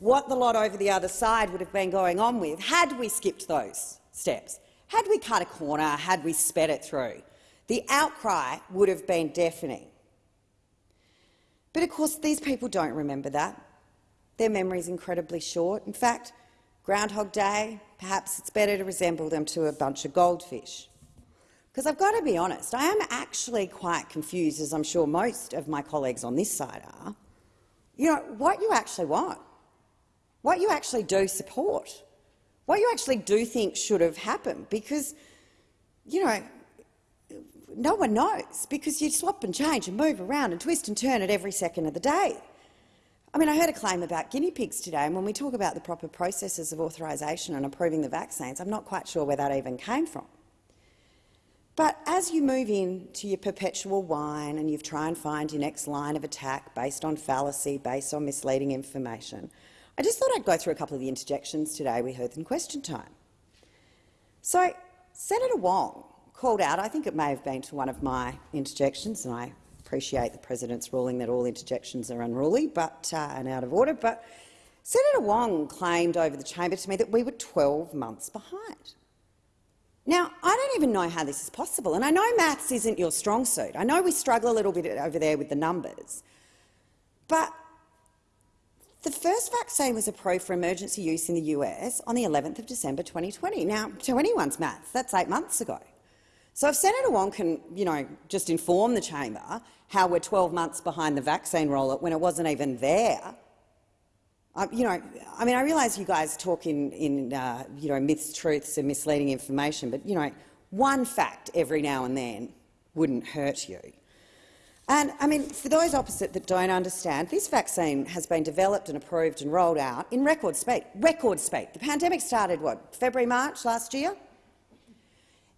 what the lot over the other side would have been going on with had we skipped those steps. Had we cut a corner, had we sped it through, the outcry would have been deafening. But of course, these people don't remember that. Their memory is incredibly short. In fact, Groundhog Day, perhaps it's better to resemble them to a bunch of goldfish. Because I've got to be honest, I am actually quite confused, as I'm sure most of my colleagues on this side are, you know, what you actually want, what you actually do support, what you actually do think should have happened, because, you know, no one knows, because you swap and change and move around and twist and turn at every second of the day. I mean, I heard a claim about guinea pigs today, and when we talk about the proper processes of authorisation and approving the vaccines, I'm not quite sure where that even came from. But as you move into your perpetual whine and you try and find your next line of attack based on fallacy, based on misleading information, I just thought I'd go through a couple of the interjections today we heard in question time. So Senator Wong called out, I think it may have been to one of my interjections, and I appreciate the president's ruling that all interjections are unruly but, uh, and out of order, but Senator Wong claimed over the chamber to me that we were 12 months behind. Now, I even know how this is possible, and I know maths isn't your strong suit. I know we struggle a little bit over there with the numbers, but the first vaccine was approved for emergency use in the US on the 11th of December 2020. Now, to anyone's maths, that's eight months ago. So if Senator Wong can, you know, just inform the chamber how we're 12 months behind the vaccine rollout when it wasn't even there, Uh, you know, I mean, I realise you guys talk in, in uh, you know, myths, truths and misleading information, but, you know, one fact every now and then wouldn't hurt you. And, I mean, for those opposite that don't understand, this vaccine has been developed and approved and rolled out in record speed. Record speed. The pandemic started, what, February, March last year?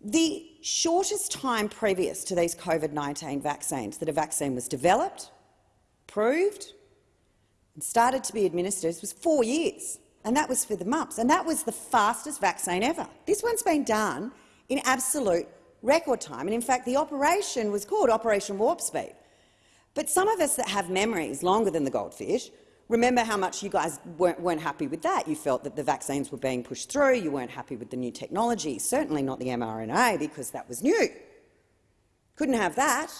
The shortest time previous to these COVID-19 vaccines that a vaccine was developed, approved and started to be administered was four years, and that was for the mumps, and that was the fastest vaccine ever. This one's been done in absolute record time, and in fact the operation was called Operation Warp Speed. But some of us that have memories longer than the goldfish remember how much you guys weren't, weren't, happy with that. You felt that the vaccines were being pushed through. You weren't happy with the new technology, certainly not the mRNA, because that was new. Couldn't have that.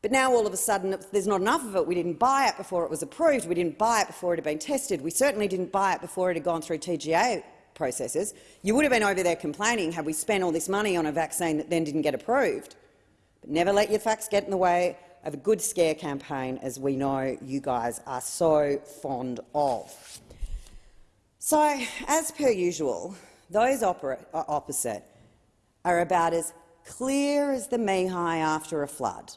But now all of a sudden there's not enough of it. We didn't buy it before it was approved. We didn't buy it before it had been tested. We certainly didn't buy it before it had gone through TGA processes. You would have been over there complaining had we spent all this money on a vaccine that then didn't get approved. But never let your facts get in the way of a good scare campaign, as we know you guys are so fond of. So, as per usual, those uh, opposite are about as clear as the Mehi after a flood.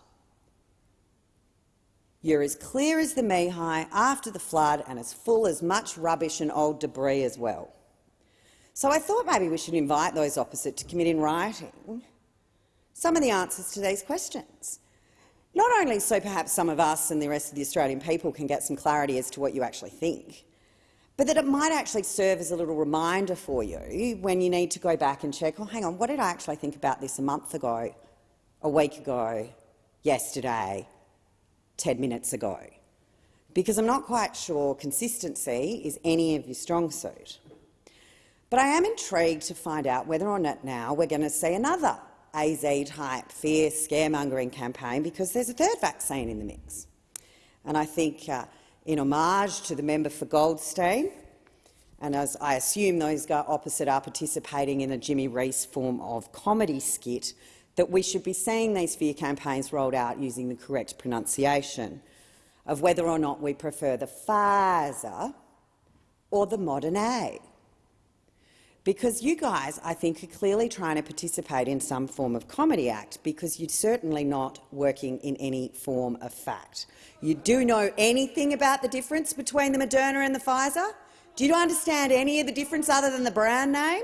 You're as clear as the Mehi after the flood and as full as much rubbish and old debris as well. So I thought maybe we should invite those opposite to commit in writing some of the answers to these questions. Not only so perhaps some of us and the rest of the Australian people can get some clarity as to what you actually think, but that it might actually serve as a little reminder for you when you need to go back and check, oh, hang on, what did I actually think about this a month ago, a week ago, yesterday, 10 minutes ago, because I'm not quite sure consistency is any of your strong suit. But I am intrigued to find out whether or not now we're going to see another AZ-type fear scaremongering campaign because there's a third vaccine in the mix. And I think, uh, in homage to the member for Goldstein, and as I assume those opposite are participating in a Jimmy Rees form of comedy skit, that we should be seeing these fear campaigns rolled out using the correct pronunciation of whether or not we prefer the Pfizer or the Moderna. Because you guys, I think, are clearly trying to participate in some form of comedy act because you're certainly not working in any form of fact. You do know anything about the difference between the Moderna and the Pfizer? Do you understand any of the difference other than the brand name?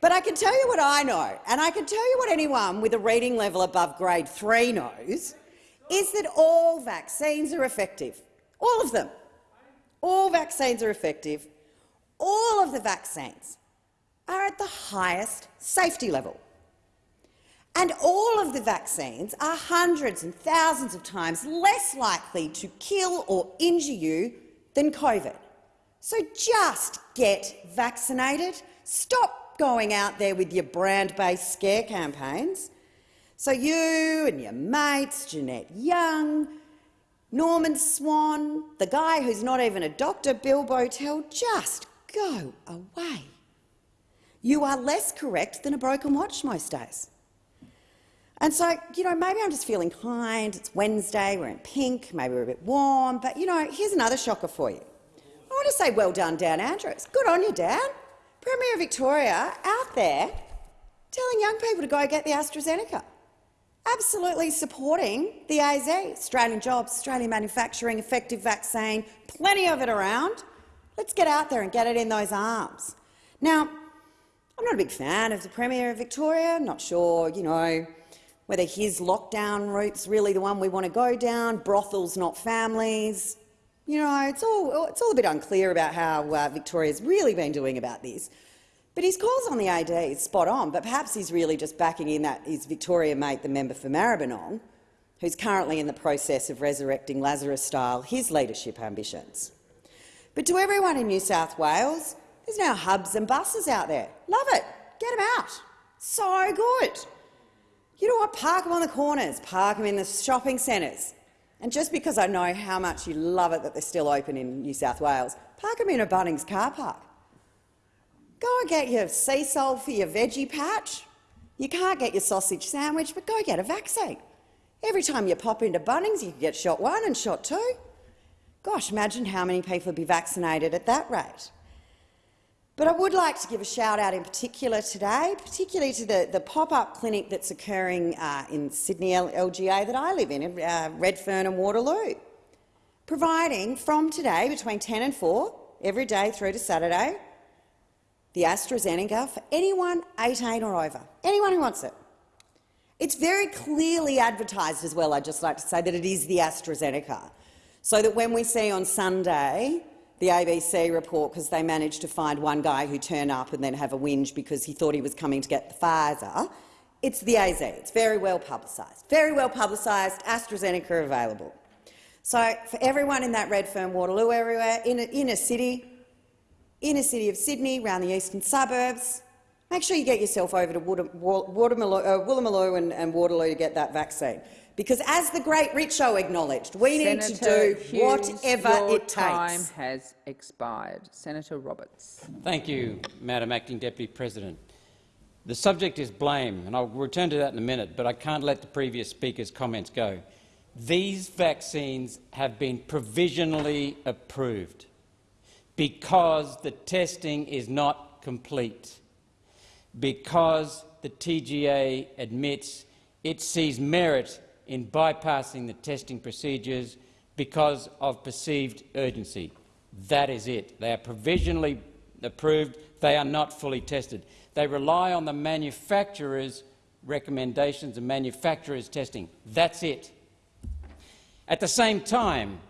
But I can tell you what I know, and I can tell you what anyone with a reading level above grade 3 knows, is that all vaccines are effective. All of them. All vaccines are effective. All of the vaccines are at the highest safety level. And all of the vaccines are hundreds and thousands of times less likely to kill or injure you than COVID. So just get vaccinated. Stop going out there with your brand-based scare campaigns. So you and your mates, Jeanette Young, Norman Swan, the guy who's not even a doctor, Bill Bowtell, just go away. You are less correct than a broken watch most days. And so, you know, maybe I'm just feeling kind. It's Wednesday, we're in pink, maybe we're a bit warm, but, you know, here's another shocker for you. I want to say well done, Dan Andrews. Good on you, Dan. Premier of Victoria out there telling young people to go get the AstraZeneca, absolutely supporting the AZ, Australian jobs, Australian manufacturing, effective vaccine, plenty of it around. Let's get out there and get it in those arms. Now, I'm not a big fan of the Premier of Victoria. I'm not sure, you know, whether his lockdown route's really the one we want to go down, brothels, not families. You know, it's all, it's all a bit unclear about how uh, Victoria's really been doing about this. But his calls on the AZ is spot on, but perhaps he's really just backing in that his Victoria mate, the member for Maribyrnong, who's currently in the process of resurrecting Lazarus-style his leadership ambitions. But to everyone in New South Wales, there's now hubs and buses out there. Love it. Get them out. So good. You know what? Park them on the corners. Park them in the shopping centres. And just because I know how much you love it that they're still open in New South Wales, park them in a Bunnings car park. Go and get your sea salt for your veggie patch. You can't get your sausage sandwich, but go get a vaccine. Every time you pop into Bunnings, you can get shot one and shot two. Gosh, imagine how many people would be vaccinated at that rate. But I would like to give a shout-out in particular today, particularly to the, the pop-up clinic that's occurring uh, in Sydney LGA that I live in, in uh, Redfern and Waterloo, providing from today between 10 and 4, every day through to Saturday, the AstraZeneca for anyone 18 or over, anyone who wants it. It's very clearly advertised as well, I'd just like to say, that it is the AstraZeneca, so that when we see on Sunday the ABC report because they managed to find one guy who turned up and then have a whinge because he thought he was coming to get the Pfizer. It's the AZ. It's very well publicised. Very well publicised. AstraZeneca available. So for everyone in that Redfern Waterloo area, in a, in a city, inner city of Sydney, around the eastern suburbs, make sure you get yourself over to Waterloo, uh, Woolloomooloo and, and Waterloo to get that vaccine. Because as the great Richo acknowledged, we Senator need to do Hughes, whatever your it time has expired. Senator Roberts. Thank you, Madam Acting Deputy President. The subject is blame, and I'll return to that in a minute, but I can't let the previous speaker's comments go. These vaccines have been provisionally approved because the testing is not complete, because the TGA admits it sees merit in bypassing the testing procedures because of perceived urgency. That is it. They are provisionally approved. They are not fully tested. They rely on the manufacturer's recommendations and manufacturer's testing. That's it. At the same time,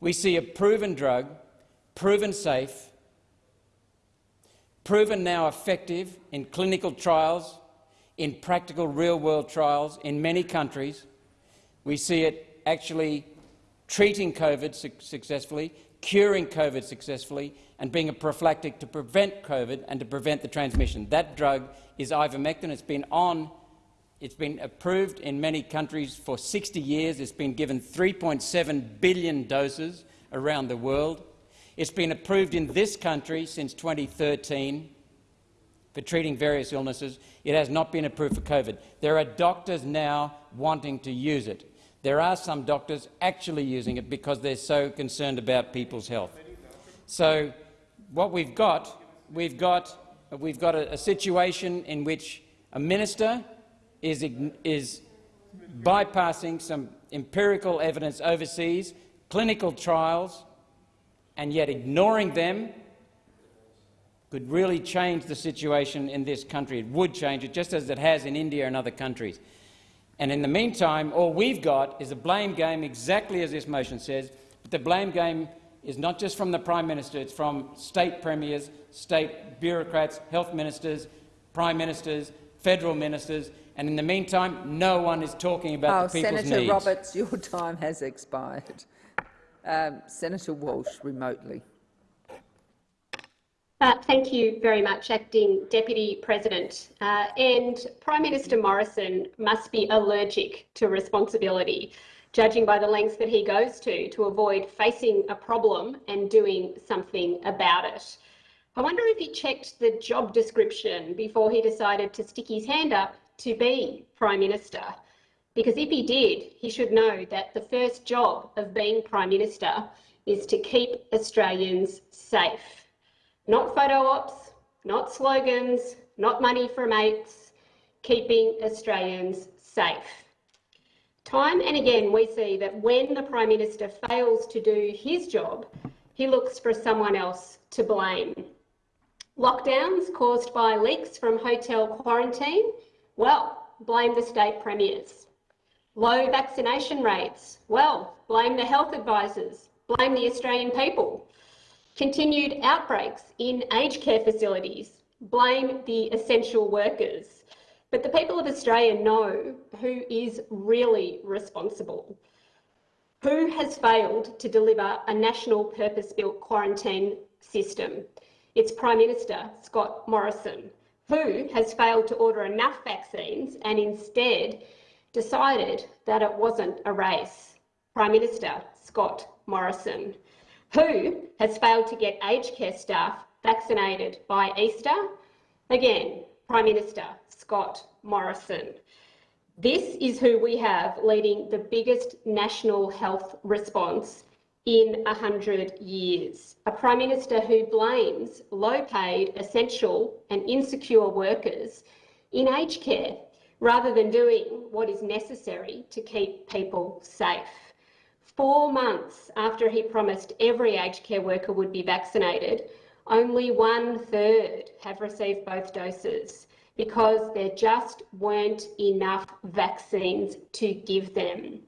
we see a proven drug, proven safe, proven now effective in clinical trials, in practical real-world trials in many countries, we see it actually treating COVID su successfully, curing COVID successfully, and being a prophylactic to prevent COVID and to prevent the transmission. That drug is ivermectin. It's been on. It's been approved in many countries for 60 years. It's been given 3.7 billion doses around the world. It's been approved in this country since 2013 for treating various illnesses. It has not been approved for COVID. There are doctors now wanting to use it. There are some doctors actually using it because they're so concerned about people's health. So what we've got, we've got, we've got a, a situation in which a minister is, is bypassing some empirical evidence overseas, clinical trials, and yet ignoring them could really change the situation in this country. It would change it, just as it has in India and other countries. And in the meantime, all we've got is a blame game, exactly as this motion says. But the blame game is not just from the Prime Minister, it's from state premiers, state bureaucrats, health ministers, prime ministers, federal ministers, and in the meantime, no one is talking about oh, the people's Senator needs. Roberts, your time has expired. Um, Senator Walsh, remotely. Uh, thank you very much, Acting Deputy President. Uh, and Prime Minister Morrison must be allergic to responsibility, judging by the lengths that he goes to to avoid facing a problem and doing something about it. I wonder if he checked the job description before he decided to stick his hand up to be Prime Minister. Because if he did, he should know that the first job of being Prime Minister is to keep Australians safe. Not photo ops, not slogans, not money for mates, keeping Australians safe. Time and again we see that when the Prime Minister fails to do his job, he looks for someone else to blame. Lockdowns caused by leaks from hotel quarantine? Well, blame the state premiers. Low vaccination rates? Well, blame the health advisors, blame the Australian people. Continued outbreaks in aged care facilities blame the essential workers. But the people of Australia know who is really responsible. Who has failed to deliver a national purpose-built quarantine system? It's Prime Minister Scott Morrison. Who has failed to order enough vaccines and instead decided that it wasn't a race? Prime Minister Scott Morrison who has failed to get aged care staff vaccinated by Easter? Again, Prime Minister Scott Morrison. This is who we have leading the biggest national health response in 100 years. A Prime Minister who blames low-paid, essential and insecure workers in aged care rather than doing what is necessary to keep people safe. Four months after he promised every aged care worker would be vaccinated, only one third have received both doses because there just weren't enough vaccines to give them.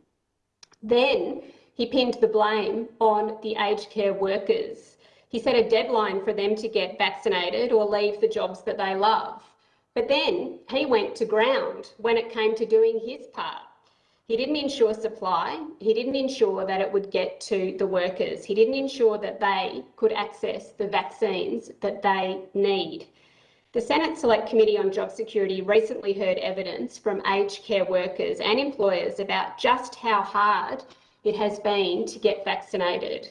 Then he pinned the blame on the aged care workers. He set a deadline for them to get vaccinated or leave the jobs that they love. But then he went to ground when it came to doing his part. He didn't ensure supply. He didn't ensure that it would get to the workers. He didn't ensure that they could access the vaccines that they need. The Senate Select Committee on Job Security recently heard evidence from aged care workers and employers about just how hard it has been to get vaccinated.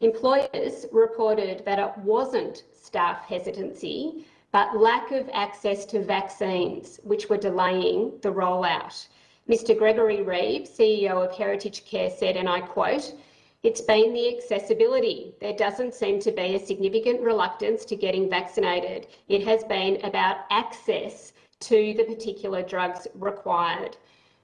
Employers reported that it wasn't staff hesitancy, but lack of access to vaccines, which were delaying the rollout. Mr Gregory Reeve, CEO of Heritage Care said, and I quote, it's been the accessibility. There doesn't seem to be a significant reluctance to getting vaccinated. It has been about access to the particular drugs required.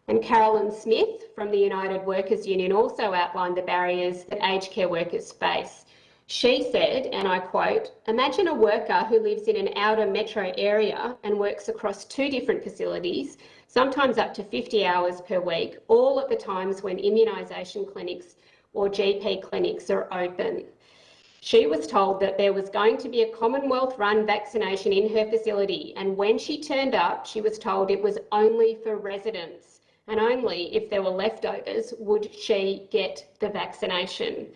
And Carolyn Smith from the United Workers Union also outlined the barriers that aged care workers face. She said, and I quote, imagine a worker who lives in an outer metro area and works across two different facilities sometimes up to 50 hours per week, all at the times when immunisation clinics or GP clinics are open. She was told that there was going to be a Commonwealth run vaccination in her facility, and when she turned up, she was told it was only for residents, and only if there were leftovers would she get the vaccination.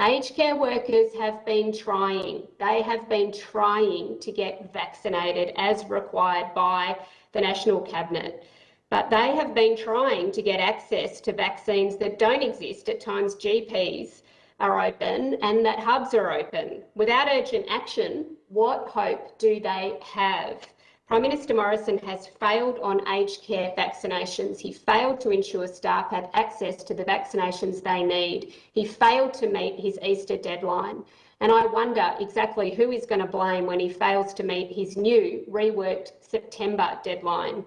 Aged care workers have been trying, they have been trying to get vaccinated as required by the National Cabinet but they have been trying to get access to vaccines that don't exist at times GPs are open and that hubs are open. Without urgent action, what hope do they have? Prime Minister Morrison has failed on aged care vaccinations. He failed to ensure staff have access to the vaccinations they need. He failed to meet his Easter deadline. And I wonder exactly who is going to blame when he fails to meet his new reworked September deadline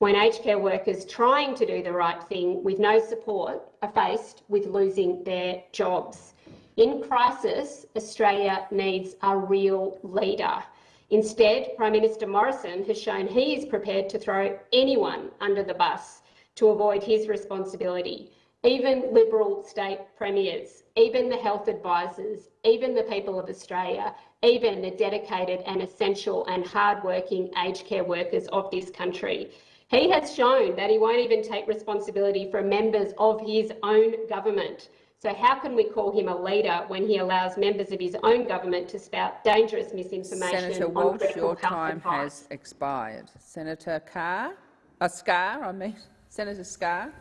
when aged care workers trying to do the right thing with no support are faced with losing their jobs. In crisis, Australia needs a real leader. Instead, Prime Minister Morrison has shown he is prepared to throw anyone under the bus to avoid his responsibility. Even Liberal state premiers, even the health advisors, even the people of Australia, even the dedicated and essential and hard-working aged care workers of this country. He has shown that he won't even take responsibility for members of his own government. So how can we call him a leader when he allows members of his own government to spout dangerous misinformation Senator Walsh, your time advice? has expired. Senator Carr, uh, Scarr, I mean, Senator Scarr.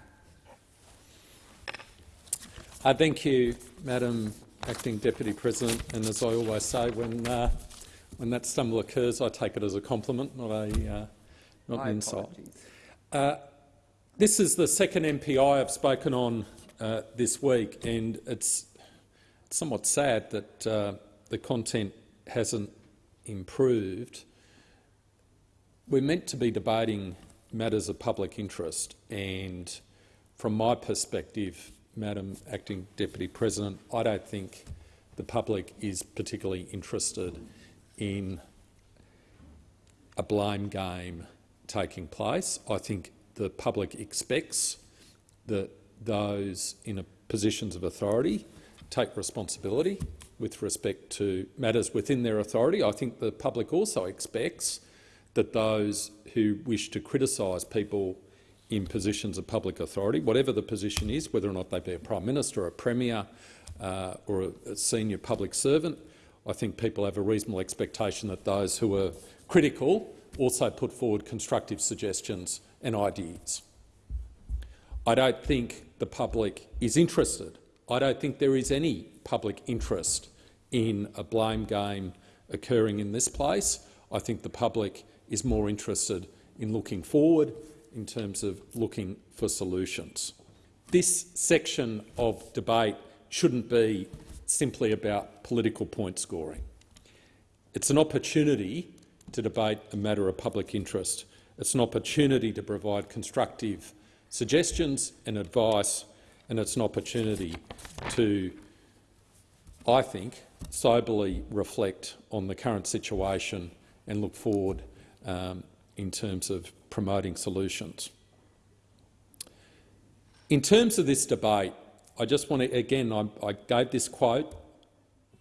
Uh, thank you, Madam Acting Deputy President. And as I always say, when uh, when that stumble occurs, I take it as a compliment, not a uh, not an insult. Uh, this is the second MPI I've spoken on uh, this week, and it's somewhat sad that uh, the content hasn't improved. We're meant to be debating matters of public interest, and from my perspective, Madam Acting Deputy President, I don't think the public is particularly interested in a blame game taking place. I think the public expects that those in positions of authority take responsibility with respect to matters within their authority. I think the public also expects that those who wish to criticise people in positions of public authority, whatever the position is, whether or not they be a Prime Minister, a Premier uh, or a, a senior public servant, I think people have a reasonable expectation that those who are critical also put forward constructive suggestions and ideas. I don't think the public is interested. I don't think there is any public interest in a blame game occurring in this place. I think the public is more interested in looking forward in terms of looking for solutions. This section of debate shouldn't be simply about political point scoring. It's an opportunity to debate a matter of public interest. It's an opportunity to provide constructive suggestions and advice, and it's an opportunity to, I think, soberly reflect on the current situation and look forward um, in terms of promoting solutions. In terms of this debate, I just want to, again, I, I gave this quote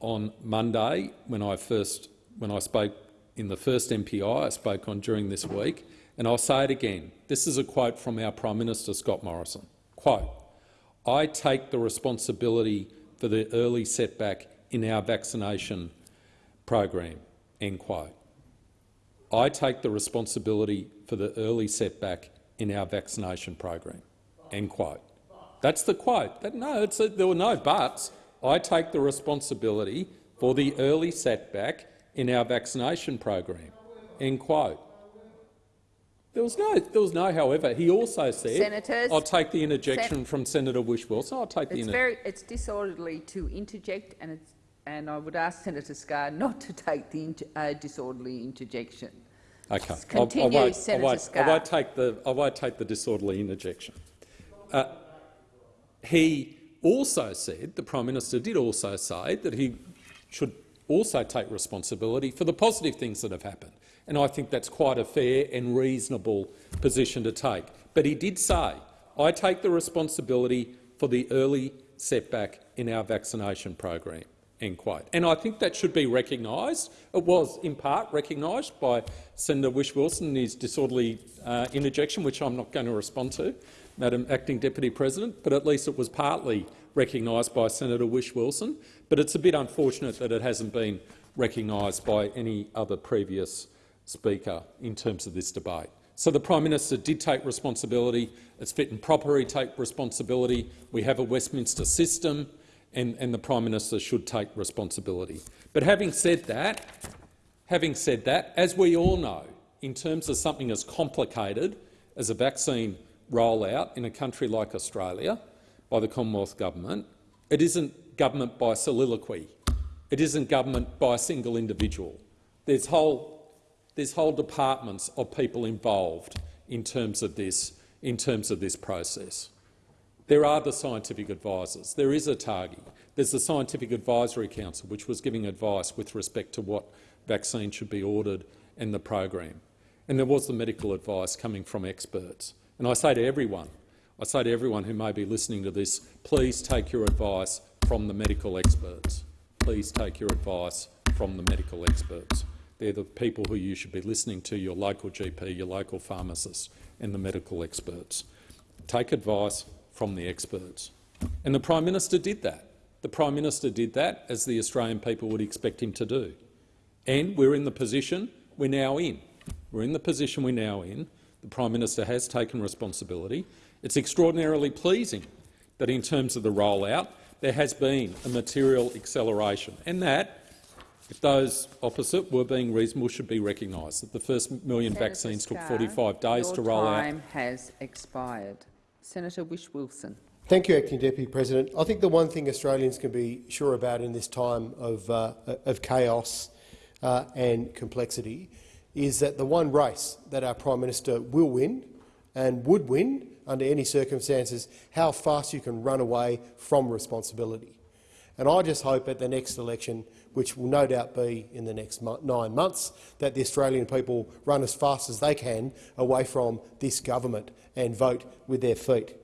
on Monday when I first, when I spoke in the first MPI I spoke on during this week, and I'll say it again. This is a quote from our Prime Minister, Scott Morrison. Quote, I take the responsibility for the early setback in our vaccination program, end quote. I take the responsibility for the early setback in our vaccination program, end quote. That's the quote. That, no, a, there were no buts. I take the responsibility for the early setback in our vaccination program, end quote. There was no, there was no. However, he also said, Senators, "I'll take the interjection Sen from Senator Whish-Wilson. I'll take the." It's very, it's disorderly to interject, and it's, and I would ask Senator Scarr not to take the inter, uh, disorderly interjection. Okay. Continue, I, I won't, Senator I won't, Scarr. I won't take the. I won't take the disorderly interjection. Uh, he also said, the Prime Minister did also say that he should also take responsibility for the positive things that have happened and I think that's quite a fair and reasonable position to take. But he did say, I take the responsibility for the early setback in our vaccination program. End quote. And I think that should be recognised. It was in part recognised by Senator Whish-Wilson in his disorderly uh, interjection, which I'm not going to respond to, Madam Acting Deputy President, but at least it was partly recognised by Senator Whish-Wilson. But it's a bit unfortunate that it hasn't been recognised by any other previous Speaker in terms of this debate. So the Prime Minister did take responsibility. It's fit and proper he take responsibility. We have a Westminster system and, and the Prime Minister should take responsibility. But having said that, having said that, as we all know, in terms of something as complicated as a vaccine rollout in a country like Australia by the Commonwealth Government, it isn't government by soliloquy. It isn't government by a single individual. There's whole there's whole departments of people involved in terms of this, in terms of this process. There are the scientific advisors. There is a ATAGI. There's the Scientific Advisory Council, which was giving advice with respect to what vaccine should be ordered and the program. And there was the medical advice coming from experts. And I say to everyone, I say to everyone who may be listening to this, please take your advice from the medical experts. Please take your advice from the medical experts. They're the people who you should be listening to, your local GP, your local pharmacist and the medical experts. Take advice from the experts. And the Prime Minister did that. The Prime Minister did that as the Australian people would expect him to do. And we're in the position we're now in. We're in the position we're now in. The Prime Minister has taken responsibility. It's extraordinarily pleasing that in terms of the rollout there has been a material acceleration, and that if those opposite were being reasonable, should be recognised. That the first million Senator vaccines Scarr, took 45 days to roll out. Your time has expired. Senator Whish-Wilson. Thank you, Acting Deputy President. I think the one thing Australians can be sure about in this time of, uh, of chaos uh, and complexity is that the one race that our Prime Minister will win and would win under any circumstances, how fast you can run away from responsibility. And I just hope at the next election which will no doubt be in the next nine months, that the Australian people run as fast as they can away from this government and vote with their feet.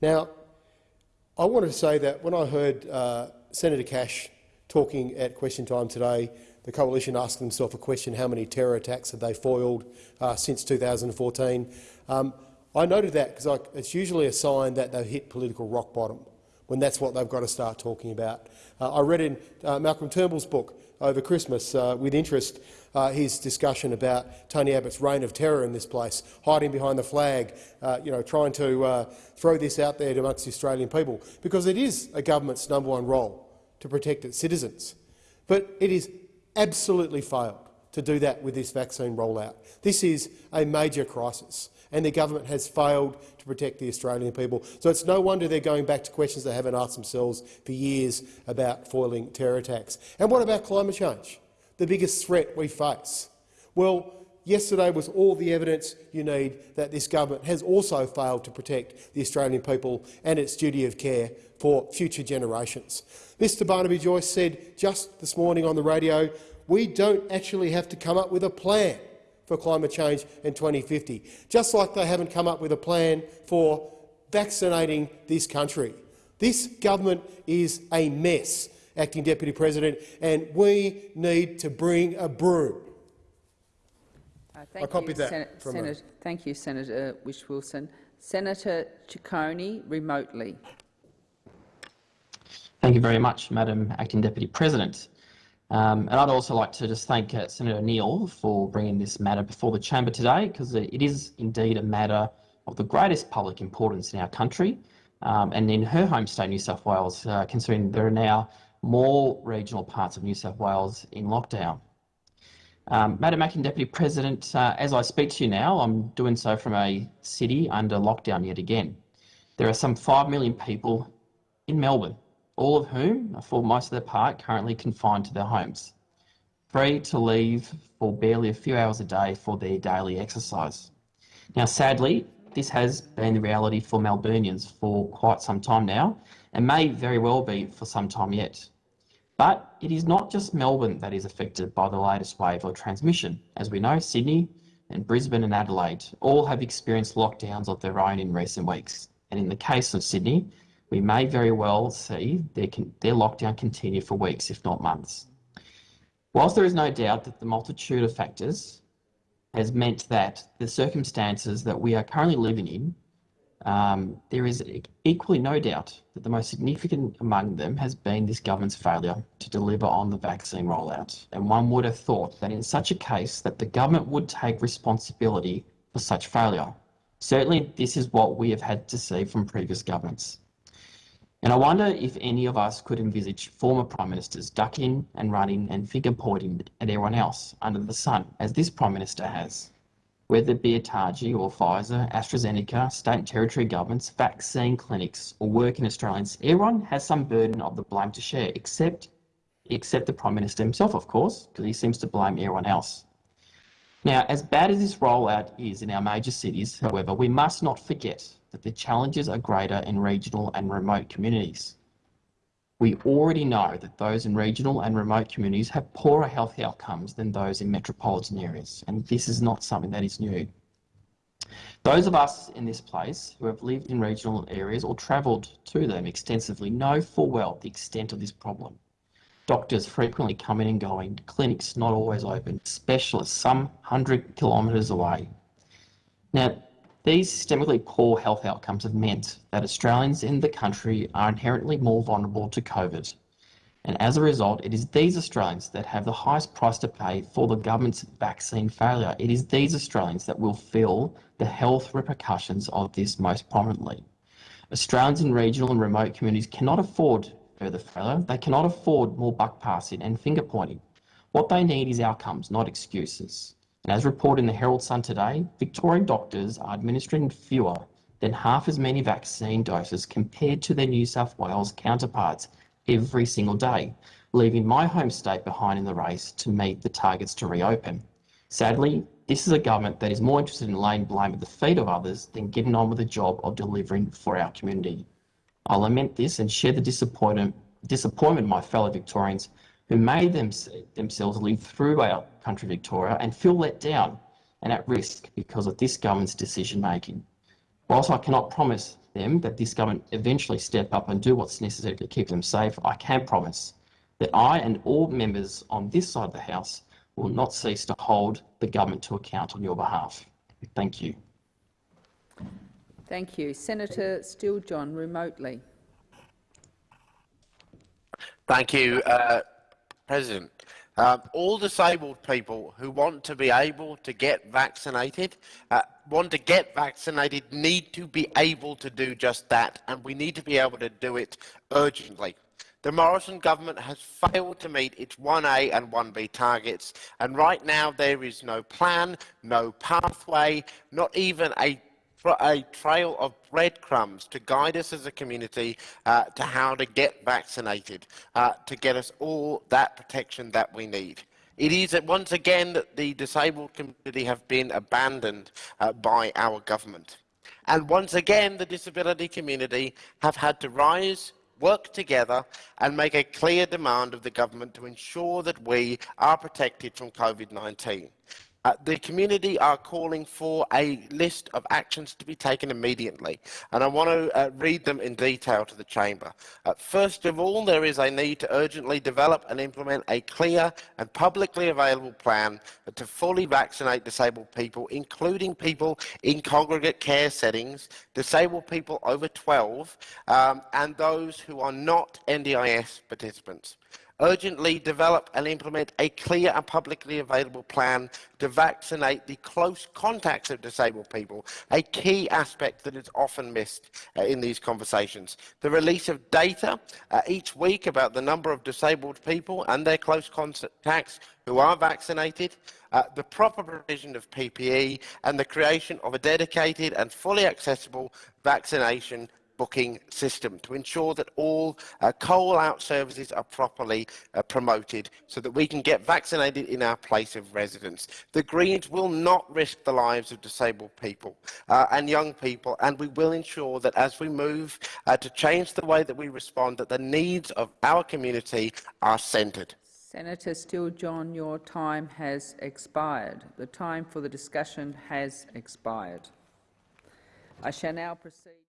Now, I wanted to say that when I heard uh, Senator Cash talking at question time today, the coalition asked themselves a question, how many terror attacks have they foiled uh, since 2014? Um, I noted that because it's usually a sign that they've hit political rock bottom when that's what they've got to start talking about. Uh, I read in uh, Malcolm Turnbull's book over Christmas uh, with interest uh, his discussion about Tony Abbott's reign of terror in this place, hiding behind the flag, uh, you know, trying to uh, throw this out there amongst the Australian people, because it is a government's number one role to protect its citizens. But it is absolutely failed to do that with this vaccine rollout. This is a major crisis and the government has failed to protect the Australian people. So it's no wonder they're going back to questions they haven't asked themselves for years about foiling terror attacks. And what about climate change, the biggest threat we face? Well, yesterday was all the evidence you need that this government has also failed to protect the Australian people and its duty of care for future generations. Mr Barnaby Joyce said just this morning on the radio, we don't actually have to come up with a plan for climate change in 2050, just like they haven't come up with a plan for vaccinating this country. This government is a mess, Acting Deputy President, and we need to bring a broom. Uh, thank I copied you, that Sen from Senator, Thank you, Senator Whish-Wilson. Senator Ciccone, remotely. Thank you very much, Madam Acting Deputy President. Um, and I'd also like to just thank uh, Senator Neal for bringing this matter before the chamber today, because it is indeed a matter of the greatest public importance in our country. Um, and in her home state, New South Wales, uh, considering there are now more regional parts of New South Wales in lockdown. Um, Madam Acting Deputy President, uh, as I speak to you now, I'm doing so from a city under lockdown yet again. There are some 5 million people in Melbourne all of whom, are for most of their part, currently confined to their homes, free to leave for barely a few hours a day for their daily exercise. Now, sadly, this has been the reality for Melburnians for quite some time now, and may very well be for some time yet. But it is not just Melbourne that is affected by the latest wave of transmission. As we know, Sydney and Brisbane and Adelaide all have experienced lockdowns of their own in recent weeks. And in the case of Sydney, we may very well see their, their lockdown continue for weeks, if not months. Whilst there is no doubt that the multitude of factors has meant that the circumstances that we are currently living in, um, there is equally no doubt that the most significant among them has been this government's failure to deliver on the vaccine rollout. And one would have thought that in such a case that the government would take responsibility for such failure. Certainly this is what we have had to see from previous governments. And I wonder if any of us could envisage former Prime Ministers ducking and running and finger pointing at everyone else under the sun, as this Prime Minister has. Whether it be ATAGI or Pfizer, AstraZeneca, state and territory governments, vaccine clinics or working Australians, everyone has some burden of the blame to share, except, except the Prime Minister himself, of course, because he seems to blame everyone else. Now, as bad as this rollout is in our major cities, however, we must not forget that the challenges are greater in regional and remote communities. We already know that those in regional and remote communities have poorer health outcomes than those in metropolitan areas, and this is not something that is new. Those of us in this place who have lived in regional areas or travelled to them extensively know full well the extent of this problem. Doctors frequently coming and going, clinics not always open, specialists some hundred kilometres away. Now, these systemically poor health outcomes have meant that Australians in the country are inherently more vulnerable to COVID. And as a result, it is these Australians that have the highest price to pay for the government's vaccine failure. It is these Australians that will feel the health repercussions of this most prominently. Australians in regional and remote communities cannot afford further failure. They cannot afford more buck passing and finger pointing. What they need is outcomes, not excuses. And as reported in the Herald Sun today, Victorian doctors are administering fewer than half as many vaccine doses compared to their New South Wales counterparts every single day, leaving my home state behind in the race to meet the targets to reopen. Sadly, this is a government that is more interested in laying blame at the feet of others than getting on with the job of delivering for our community. I lament this and share the disappointment, disappointment of my fellow Victorians who made them, themselves live through our country, Victoria, and feel let down and at risk because of this government's decision making. Whilst I cannot promise them that this government eventually step up and do what's necessary to keep them safe, I can promise that I and all members on this side of the House will not cease to hold the government to account on your behalf. Thank you. Thank you. Senator Steele-John, remotely. Thank you, uh, President. Um, all disabled people who want to be able to get vaccinated, uh, want to get vaccinated, need to be able to do just that, and we need to be able to do it urgently. The Morrison government has failed to meet its 1A and 1B targets, and right now there is no plan, no pathway, not even a a trail of breadcrumbs to guide us as a community uh, to how to get vaccinated, uh, to get us all that protection that we need. It is that once again that the disabled community have been abandoned uh, by our government. And once again, the disability community have had to rise, work together and make a clear demand of the government to ensure that we are protected from COVID-19. Uh, the community are calling for a list of actions to be taken immediately, and I want to uh, read them in detail to the chamber. Uh, first of all, there is a need to urgently develop and implement a clear and publicly available plan to fully vaccinate disabled people, including people in congregate care settings, disabled people over 12, um, and those who are not NDIS participants urgently develop and implement a clear and publicly available plan to vaccinate the close contacts of disabled people, a key aspect that is often missed uh, in these conversations. The release of data uh, each week about the number of disabled people and their close contacts who are vaccinated, uh, the proper provision of PPE and the creation of a dedicated and fully accessible vaccination booking system to ensure that all uh, call-out services are properly uh, promoted so that we can get vaccinated in our place of residence. The Greens will not risk the lives of disabled people uh, and young people and we will ensure that as we move uh, to change the way that we respond that the needs of our community are centred. Senator Steele-John, your time has expired. The time for the discussion has expired. I shall now proceed.